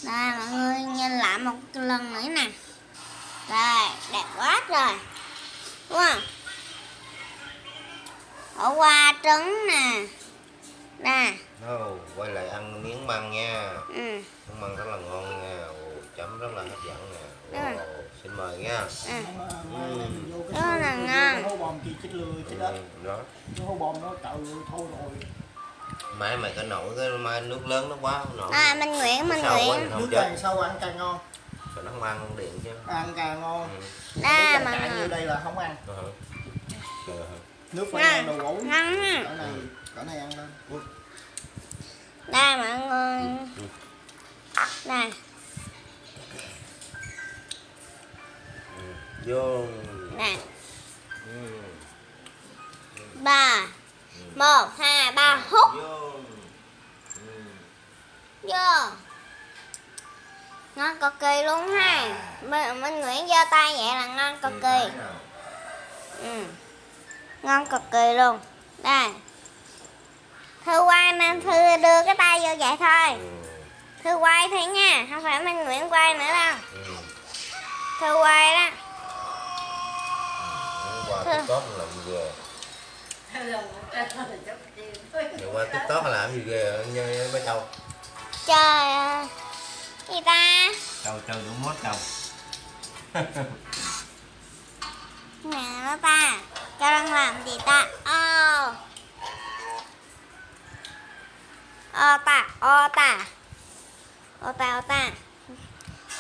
đây mọi người nhìn lại một lần nữa nè. Đây đẹp quá rồi đúng không? Ở qua trứng nè. Nè. Đâu, quay lại ăn miếng măng nha. Ừ. miếng măng rất là ngon nha. Ồ, chấm rất là hấp dẫn nè. Rồi. Ồ, xin mời nha. Ừ. vô Đó là ngon. hố bom kia chết lười chết đất ừ, đó. Cái hố bom nó trời ơi, thôi rồi mai mày có nổi cái mai nước lớn nó quá không nổi à Minh Nguyễn Sao quá Nguyễn. thì không nước chết. càng sâu ăn càng ngon. Rồi nó không ăn không điện chứ. Ăn càng ngon. Ừ. đây nước mọi cạn như đây là không ăn? Rồi hả? nước phải ăn ngon đồ ngon. Ha. cỡ này cỡ này ăn lên. Đây mọi người này Ừ. vô. Nè. Ừ. ba một hai ba hút. Vô. Ngon cực kỳ luôn ha. Minh, Minh Nguyễn giơ tay vậy là ngon cực kỳ. ừ. ngon cực kỳ luôn. Đây. Thư quay nên thư đưa cái tay vô vậy thôi. Ừ. thư quay thôi nha không phải Minh Nguyễn quay nữa đâu. Ừ. thư quay đó. Qua Giờ qua tiktok làm gì ghê như mấy châu. Trời ơi. Gì ta? Châu châu đủ mốt châu. *laughs* Nè nó ta cho đang làm gì ta? Ô ô ta ô ta. Ô ta ô ta.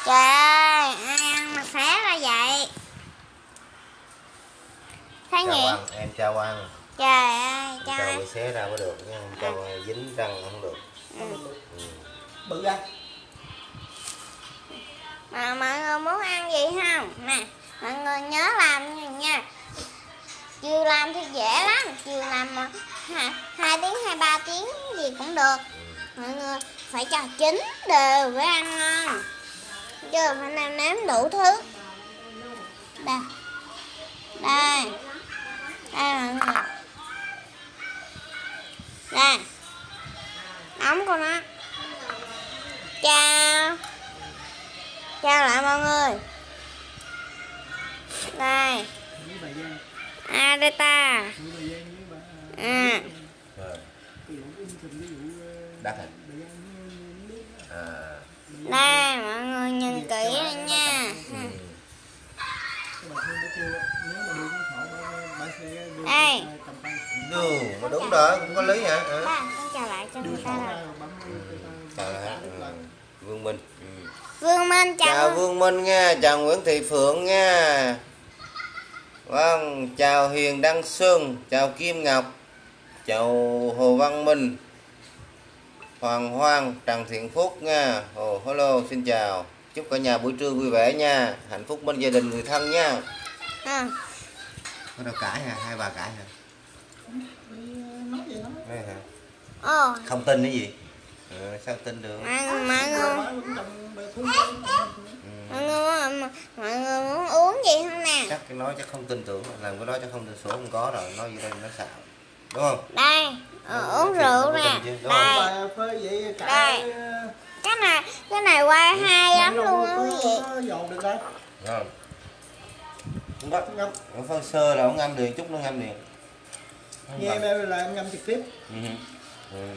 Trời ơi ai ăn mà xé ra vậy? Thấy chào nhỉ? Em chào ăn trời ơi trời bị xé ra mới được nha không chào dính răng không được. Ừ. ừ. bự ra. Mà mọi người muốn ăn gì không? Nè mọi người nhớ làm nha nha. Chiều làm thì dễ lắm chiều làm mà hai, hai tiếng hai ba tiếng gì cũng được. Mọi người phải cho chín đều với ăn ngon. Chưa phải nêm nếm đủ thứ. Đây. Đây. Đây mọi người đây nóng của nó chào. Chào lại mọi người. Đây bà Giang à. Đây đắt mọi người nhìn kỹ đây nha. Ừ. Đây. cái cầm tay ừ mà đúng rồi cũng có lý hả à. ba con chào lại cho người ta rồi chào ừ. lại vương minh ừ. vương minh chào, chào Vương Minh nha, chào Nguyễn Thị Phượng nha. Vâng, chào Hiền Đăng Xuân, chào Kim Ngọc, chào Hồ Văn Minh, Hoàng Hoang, Trần Thiện Phúc nha. Ồ, hello, xin chào. Chúc cả nhà buổi trưa vui vẻ nha, hạnh phúc bên gia đình người thân nha. à, Có đâu cãi hả? Hai bà cãi hả? nói gì nói Đấy hả? Ồ Không tin cái gì? Ừ, sao tin được? mọi, mọi người bà thương Ừ. mọi người mọi người muốn uống gì không nè Chắc cái nói chắc không tin tưởng, làm cái đó chắc không tin sổ không có rồi, nói gì đây nó xạo. Đúng không? đây ờ, Đúng, uống rượu nè đây Đây. cái này cái này quay hay lắm luôn á quý vị dồn được đây Không. Không Ở phân sơ là nó ngâm liền chút nó ngâm Nó nghe là em ngâm trực tiếp Ừ. Ừ.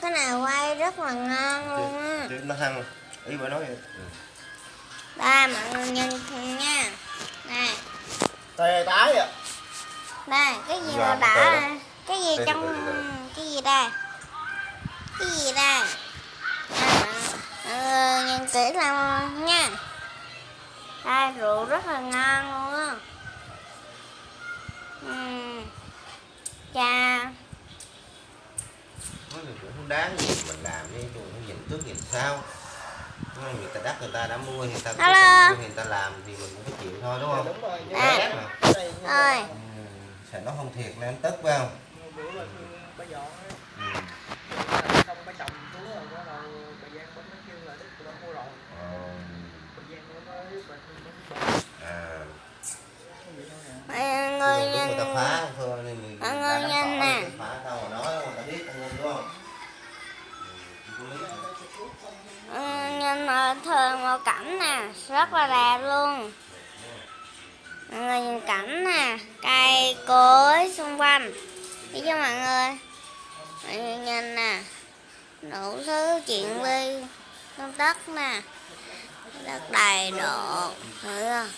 cái này quay rất là ngon luôn á. nó hăng. Ý bà nói vậy. Ừ. đây mọi người nhìn thử nha. Này. Tè tái à. Đây cái gì mà đã cái gì trong cái gì đây? Cái gì đây? À, mọi người nhìn kỹ làm nha. Đây rượu rất là ngon luôn á. Uhm. chà nói thì cũng không đáng gì mình làm đi cũng nhìn trước nhìn sau người ta đắt người ta đã mua người ta mua, người ta làm thì mình cũng phải chịu thôi đúng không đúng rồi À. Mà. ơi ừ. sợ nó không thiệt nên tức phải không cảnh nè, rất là đẹp luôn. Mọi người nhìn cảnh nè, cây cối xung quanh. Đi cho mọi người. Mọi người nhìn nè, đủ thứ chuyện vi công tất nè, đất đầy độ thấy không?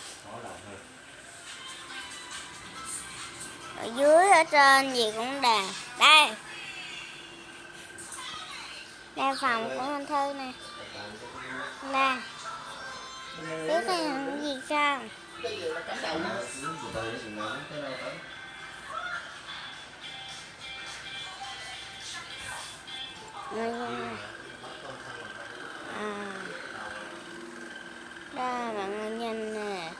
Ở dưới, ở trên gì cũng đẹp. Đây. Đây, phòng của anh thư nè. Đây biết à. đây là cái gì sao cái gì là cắm đầu nó nè. à đây mọi người nhìn nè.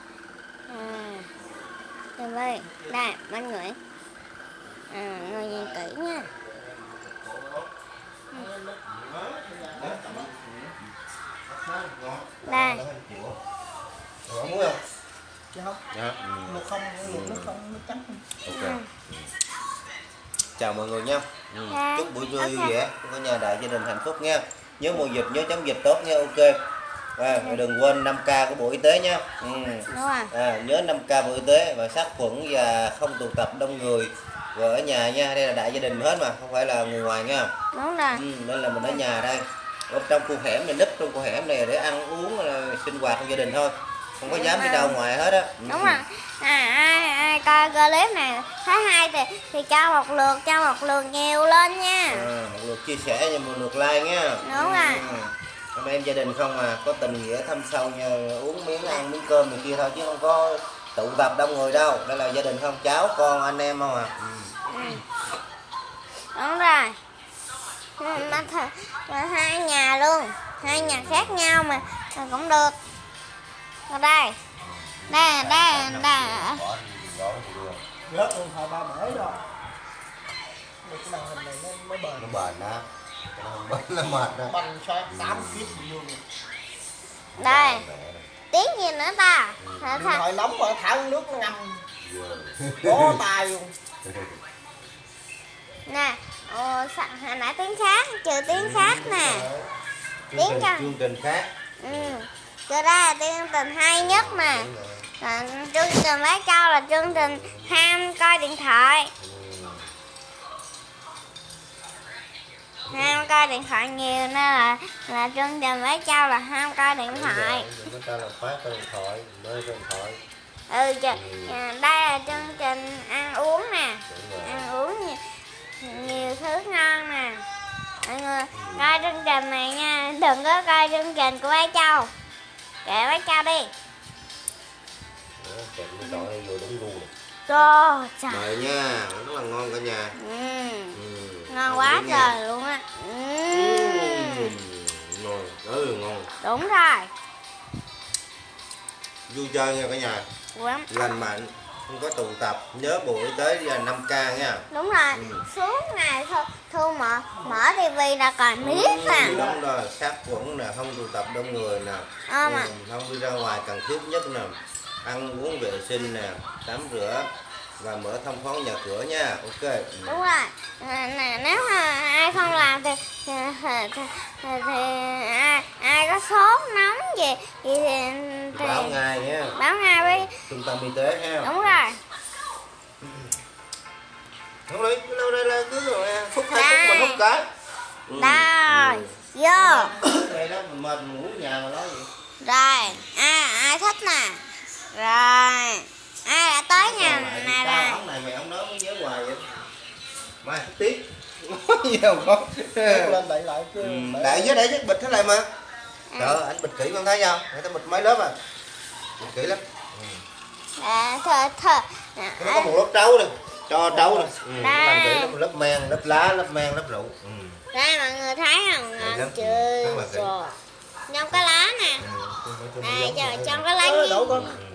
À. Đây đây đây mọi người. À ngồi nhìn kỹ nha. Ừ. Rồi, ông muốn không? chứ không Dạ. một không một nước không nước trắng Ok. Chào mọi người nha. Ừ. Dạ. Chúc buổi trưa vui vẻ, cả nhà đại gia đình hạnh phúc nha. Nhớ mùa dịch nhớ chống dịch tốt nha. Ok. À, đừng quên 5K của Bộ Y tế nha. Ừ. rồi À, nhớ 5K Bộ Y tế và sát khuẩn và không tụ tập đông người. Rồi ở nhà nha, đây là đại gia đình hết mà, không phải là người ngoài nha. đúng rồi Ừ, nên là mình ở nhà đây. Ở trong khu hẻm này, núp trong khu hẻm này để ăn uống sinh hoạt trong gia đình thôi. Không có dám đi đâu ngoài hết á. Ừ. đúng rồi à, ai ai coi clip này thấy hay thì thì cho một lượt cho một lượt nhiều lên nha À, một lượt chia sẻ và một lượt like nha Đúng rồi. Ừ. anh em gia đình không à có tình nghĩa thăm sâu nha uống miếng ăn miếng cơm này kia thôi chứ không có tụ tập đông người đâu đây là gia đình không cháu con anh em không à ừ. đúng rồi Ừ, mà, th- mà hai nhà luôn. Hai nhà khác nhau mà, mà cũng được. Ở đây đây đây đây. Rớt luôn hai ba bể rồi. Một cái màn hình này nó mới bền. Nó bền đó Nó không bền mệt đó tám luôn. Đây tiếng gì nữa ta? Thả- điện thoại nóng mà thả nước nó ngâm bó tay luôn. Nè ồ, sa- hồi nãy tiếng khác trừ tiếng khác nè. chương Tiếng trình, cho. chương trình khác. Ừ. Trừ đây là chương trình hay nhất rồi. Còn chương trình lấy cao là chương trình ham coi điện thoại. Ham coi điện thoại nhiều nên là là chương trình lấy cao là ham coi điện thoại. người ta làm phát điện thoại cái điện thoại. Ừ chứ, à, đây là chương trình ăn uống nè. Ăn uống nhiều, nhiều thứ ngon nè mọi người coi chương trình này nha đừng có coi chương trình của bác châu kệ bác châu đi kẹp cái thoại vô đúng gu này. trời trời mời nha rất là ngon cả nhà ừ. ừ. ngon quá nha. trời luôn á ừ. Ừ. ngon rất là ngon đúng rồi vui chơi nha cả nhà Quán- lành mạnh không có tụ tập nhớ y tế là 5 k nha. Đúng rồi. Ừ. suốt ngày thu, thu mở mở tivi là còn biết Ừ, đúng rồi. Sát khuẩn nè không tụ tập đông người nè. À, mà. Ừ, không đi ra ngoài cần thiết nhất nè. Ăn uống vệ sinh nè tắm rửa và mở thông thoáng nhà cửa nha. Ok. Ừ. đúng rồi. À, nè nếu mà ai không làm thì thì, thì, thì, thì, ai ai có sốt nóng gì thì, thì, thì báo ngay nhé báo ngay với trung tâm y tế ha. Đúng rồi. Không cái lâu đây là cứ rồi phút hai phút mình hút cái. Ừ. đây ừ. vô. Đây đó mình mệt mình ngủ nhà mà nói gì rồi ai ai thích nè? Rồi ai đã tới nhà này rồi này mày ông nói mới nhớ hoài vậy. Mai tiếc có Kéo lên đậy lại Ừ, bể- đại với chứ bịch thế này mà. Trời ơi, anh bịch kỹ con thấy không? Người ta bịch mấy lớp à? Bịch kỹ lắm. à, thơ thơ Nó có một lớp trấu này, cho trấu này. Ừ, nó làm kỹ Đây. lắm, lớp men, lớp lá, lớp men, lớp rượu. Ừ. đây mọi người thấy không? Đây chưa? Trong cái lá nè. Ừ, cho vậy. trong cái lá gì đổ con. Ừ, ừ.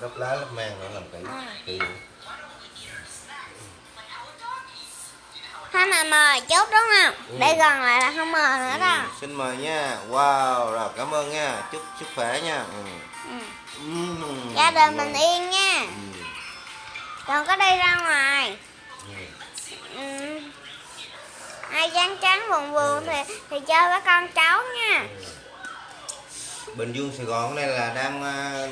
Lớp lá, lớp men nó làm kỹ. Kỹ. Thôi mà mời chút đúng không? Ừ. Để gần lại là không mời nữa đâu. Ừ, xin mời nha. Wow, rồi cảm ơn nha. Chúc sức khỏe nha. Ừ. Ừ. Ừ. Gia đình mình yên nha. Ừ. đừng có đi ra ngoài ừ. ai chán chán buồn buồn thì thì chơi với con cháu nha Bình Dương Sài Gòn này là đang à,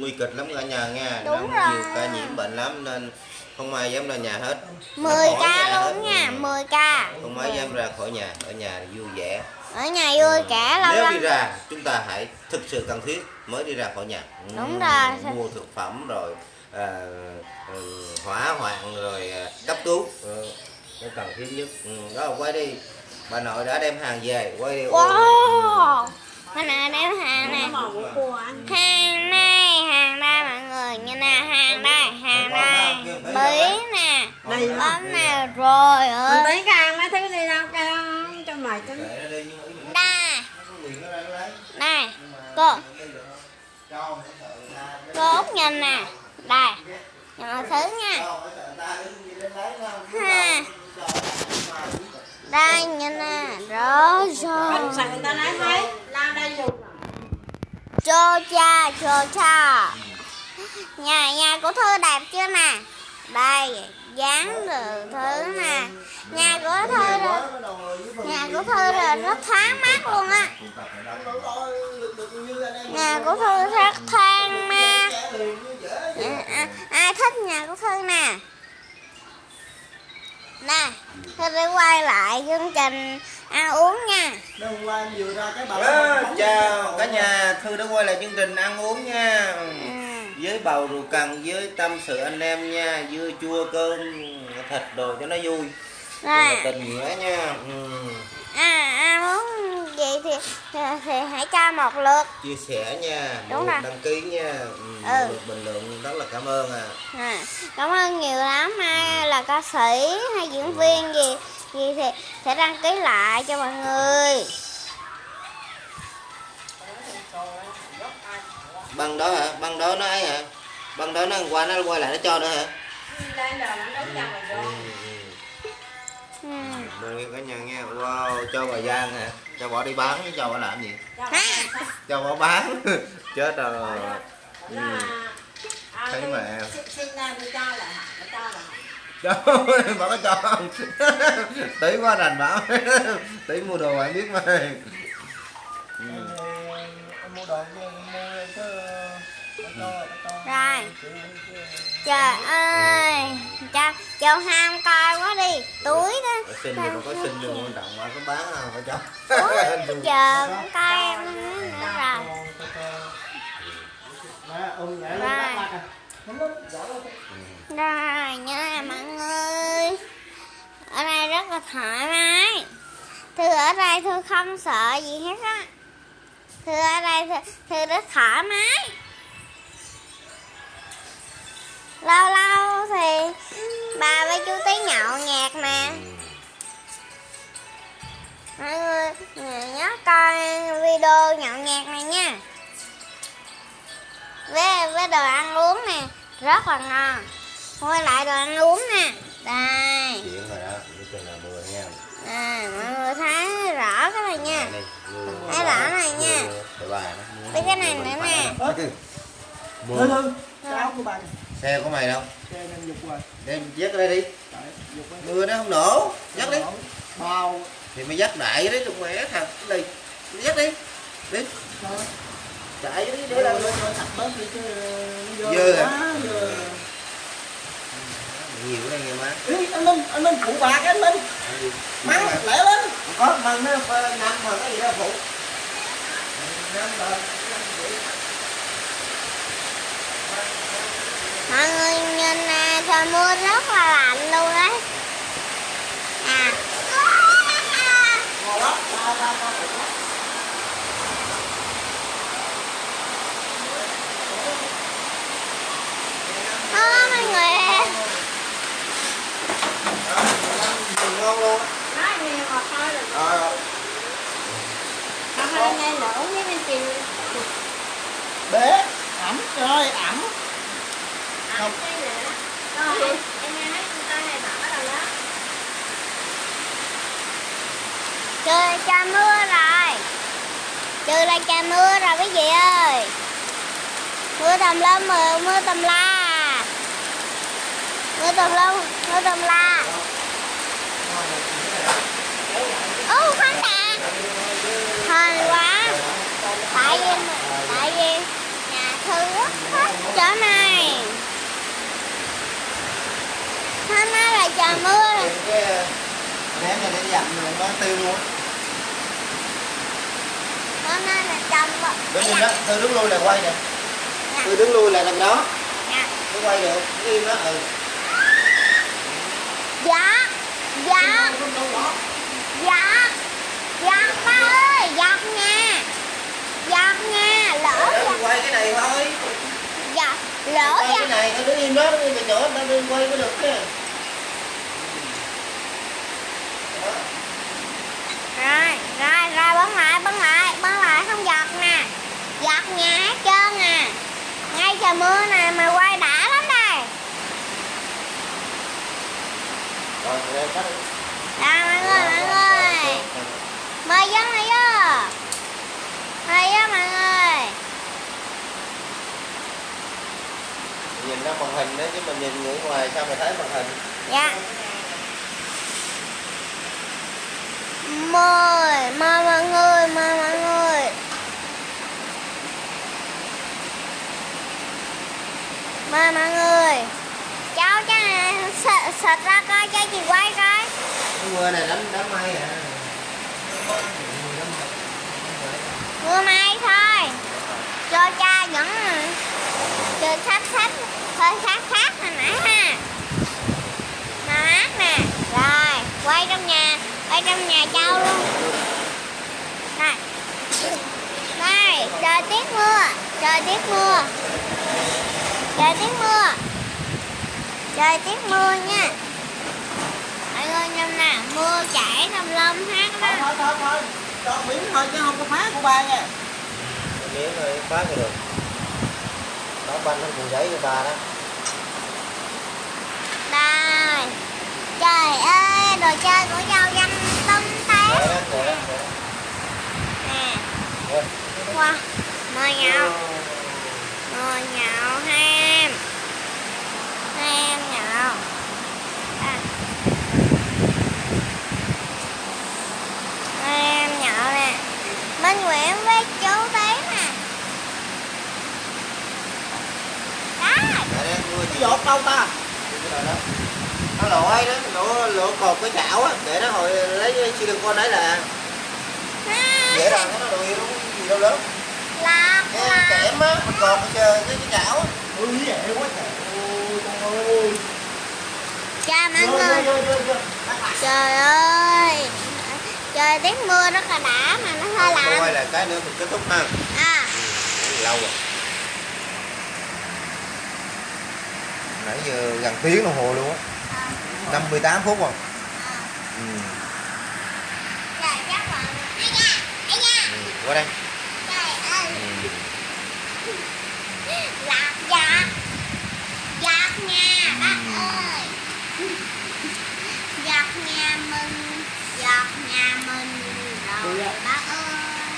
nguy kịch lắm cả nhà nha. Đúng Đang rồi. nhiều ca nhiễm bệnh lắm nên không ai dám ra nhà hết. 10 Ra khỏi ca luôn nha Ừ. 10 ca. Không ai dám ra khỏi nhà ở nhà vui vẻ. Ở nhà vui cả lâu nếu lắm. đi ra chúng ta hãy thực sự cần thiết mới đi ra khỏi nhà. Ừ, Đúng rồi. mua thực phẩm rồi à, ừ, hỏa hoạn rồi à, cấp cứu. Ừ, cần thiết nhất. Ừ, đó quay đi. Bà nội đã đem hàng về quay đi wow cái này đem hàng anh. Hàng này hàng đây mọi người như nè hàng đây hàng đây bí nè Đây bấm nè rồi Mình ơi. thấy ca mấy thứ đi đâu ca cho mày mình đây này cô. Cô út nhìn nè. Đây nhìn mọi thứ nha. Ha. Đây nhìn nè. Rồi rồi đây chô cha chô cha. Nhà nhà của thư đẹp chưa nè đây dán được thứ nè nhà của thư rồi nhà của thư rồi rất thoáng mát luôn á. Có nhà của thư rất thoáng mát. Dạ, à, ai thích nhà của thư nè nè thư sẽ quay lại chương trình. Ăn uống nha. Vừa ra cái bà chào cả nhà. thư đã quay lại chương trình ăn uống nha. Ừ. với bầu rượu cần với tâm sự anh em nha. Dưa chua cơm thịt đồ cho nó vui Tình nghĩa nha. Ừ. à ăn uống gì thì, thì thì hãy cho một lượt. Chia sẻ nha Đúng rồi. đăng ký nha. Ừ. Ừ. lượt bình luận rất là cảm ơn à à, cảm ơn nhiều lắm. Ai là ca sĩ hay diễn viên gì gì thì sẽ đăng ký lại cho mọi người. Băng đó hả? Băng đó nó ấy hả? Băng đó nó qua nó quay lại nó cho nữa hả? Đây là nó đấu Rồi nghe cả nhà nghe. Wow cho bà Giang hả cho bỏ đi bán chứ cho bà làm gì? Cho bỏ bán. *laughs* Chết rồi. Ừ. À, Thấy tôi mẹ. xin- Xin ra tôi cho lại hả? Tôi cho lại hả? cho bà có cho *laughs* tí quá đành bảo. *laughs* Tí mua đồ bạn biết mà. Ừ. Rồi trời ơi cha châu ham coi quá đi túi đó. Xin thì có xin nhưng quan trọng bà có bán không phải cho. Túi *laughs* giờ cũng coi em nữa rồi. Rồi. rồi nha mọi người. Ở đây rất là thoải mái. Thư ở đây thư không sợ gì hết á. Thư ở đây thư, thư rất thoải mái lâu lâu thì bà với chú tí nhậu nhạc mà mọi người nhớ coi video nhậu nhạc này nha với với đồ ăn uống nè rất là ngon quay lại đồ ăn uống nè đây à, mọi người thấy rõ cái này nha. Thấy rõ này nha. Với cái này nữa nè. Mưa. thư, cái áo của bà nè. Xe của mày đâu? Xe em dục rồi. đem dắt đây đi. Mưa nó không nổ. Dắt đi. Bao. thì mày dắt đại đấy đừng mẹ thật đi dắt đi. Đi. Chạy đi Để để là làm rồi sạch bớt đi chứ Dơ à? nhiều đây nghe má. Anh Minh, anh Minh phụ bạc anh Minh. Mắng lẹ lên. có mà nó năm mà cái gì đó phụ. Năm rồi. mọi người nhìn nè trời mưa rất là lạnh luôn đấy à. Đó, mọi người ngon luôn Nói nhiều mà thôi ờ. Không phải nghe lỗ với bên chị. Bé, ẩm, trời ẩm. Không rồi em nghe thấy người ta hay bảo đó trời, cha mưa rồi. Trời là cha mưa rồi, quý vị ơi. Mưa tầm lâm mưa mưa tầm la. Mưa tầm lum, mưa tầm la. Ô, khoan đã. Hên quá. Tại vì tại vì nhà thư rất thích chỗ này hôm nay là trời mưa. Cái ném này để dặm rồi nó tiêu luôn. Hôm nay là chồng đứng im đó tôi đứng lui là quay nè. Tôi đứng lui là đằng đó. Dạ. tôi quay được im đó ừ. Dạ dạ. Dạ dạ ba ơi giọt nha. Giọt nha lỡ tôi quay cái này thôi. Giọt lỡ quay cái này tôi đứng im đó đứng im ta đừng quay có được chứ rồi rồi rồi bấm lại bấm lại bấm lại không giọt nè. Giọt nhà hết trơn à. Ngay trời mưa này mà quay đã lắm đây. Rồi mọi người mọi người. mời vô mời vô. Mời vô mọi người. Nhìn ra màn hình đó chứ mình nhìn người ngoài sao mà thấy màn hình? Dạ mời mời mọi người mời mọi người mời mọi người cháu cho này sợ sệt ra coi cho chị quay coi. Cái mưa này đánh đám mây à mưa may thôi. Cho cha vẫn cho sách sách hơi khác khác hồi nãy ha. Mà mát nè. Rồi quay trong nhà quay trong nhà cháu luôn. Đây đây trời tiết mưa. Trời tiết mưa. Trời tiết mưa. Trời tiết mưa nha. Mọi người nhầm nè mưa chảy nằm lâm hát đó thôi thôi thôi. Cho miếng thôi chứ không có phá của ba nha. Miếng thôi phá cái được. Đó banh nó cùng giấy cho ba đó. Đây Trời ơi, đồ chơi của dâu danh để đó Nè, wow Mời nhậu. Mời nhậu ham. Ham nhậu. À. Ham nhậu nè. Minh Nguyễn với chú tí nè Đó cái giọt đâu ta nó lội đó lỗ lỗ cột cái chảo á để nó hồi lấy silicon đấy là dễ làm nó đồ gì đâu gì đâu lớn. Lạc cái kẽm á mình cột cái cái, cái chảo á. Ui dễ quá trời. Ôi trời ơi. Chào mọi người Trời ơi. Trời tiết mưa rất là đã mà nó hơi lạnh. là cái nữa mình kết thúc ha. À. Lâu rồi. Nãy giờ gần tiếng đồng hồ luôn á 58 phút rồi. Ừ. Ừ. qua đây. Trời ơi. Ừ. Lạc giọt Giọt nha bác ơi. Giọt nhà mình Giọt nhà mình Rồi bác ơi.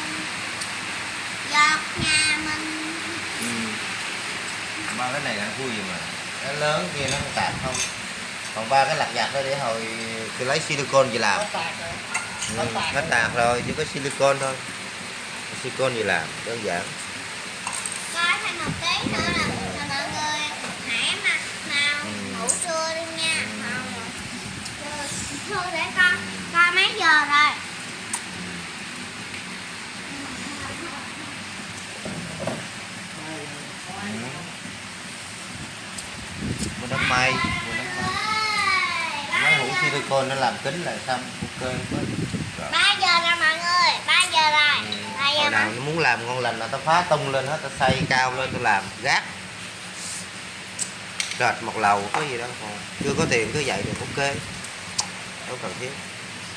Giọt nhà mình. Ừ. ba cái này là vui gì mà. Nó lớn kia nó không tạt không còn ba cái lặt vặt đó để hồi tôi lấy silicon gì làm ừ. nó tạt rồi chỉ có silicon thôi silicon gì làm đơn giản Coi thêm một tí nữa là, là mọi người hãy mà nào Ừ. ngủ trưa đi nha. Không. Thôi để coi coi mấy giờ rồi. mua đám mây mua đám mây Ơi, mấy hũ silicon nó làm kính là xong ok Rồi. ba giờ rồi mọi người, ba giờ rồi. Ừ. Ba giờ hồi nào nó muốn làm ngon lành là tao phá tung lên hết tao xây cao lên tao làm gác rệt một lầu có gì đâu còn chưa có tiền cứ vậy được ok đâu cần thiết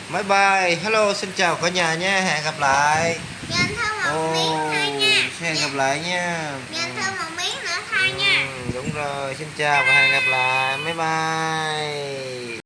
bye bye hello xin chào cả nhà nha hẹn gặp lại Nhìn thêm một miếng thôi nha. hẹn gặp lại nha Nhìn thêm một miếng nữa thôi nha. Ừ, đúng rồi xin chào và hẹn gặp lại bye bye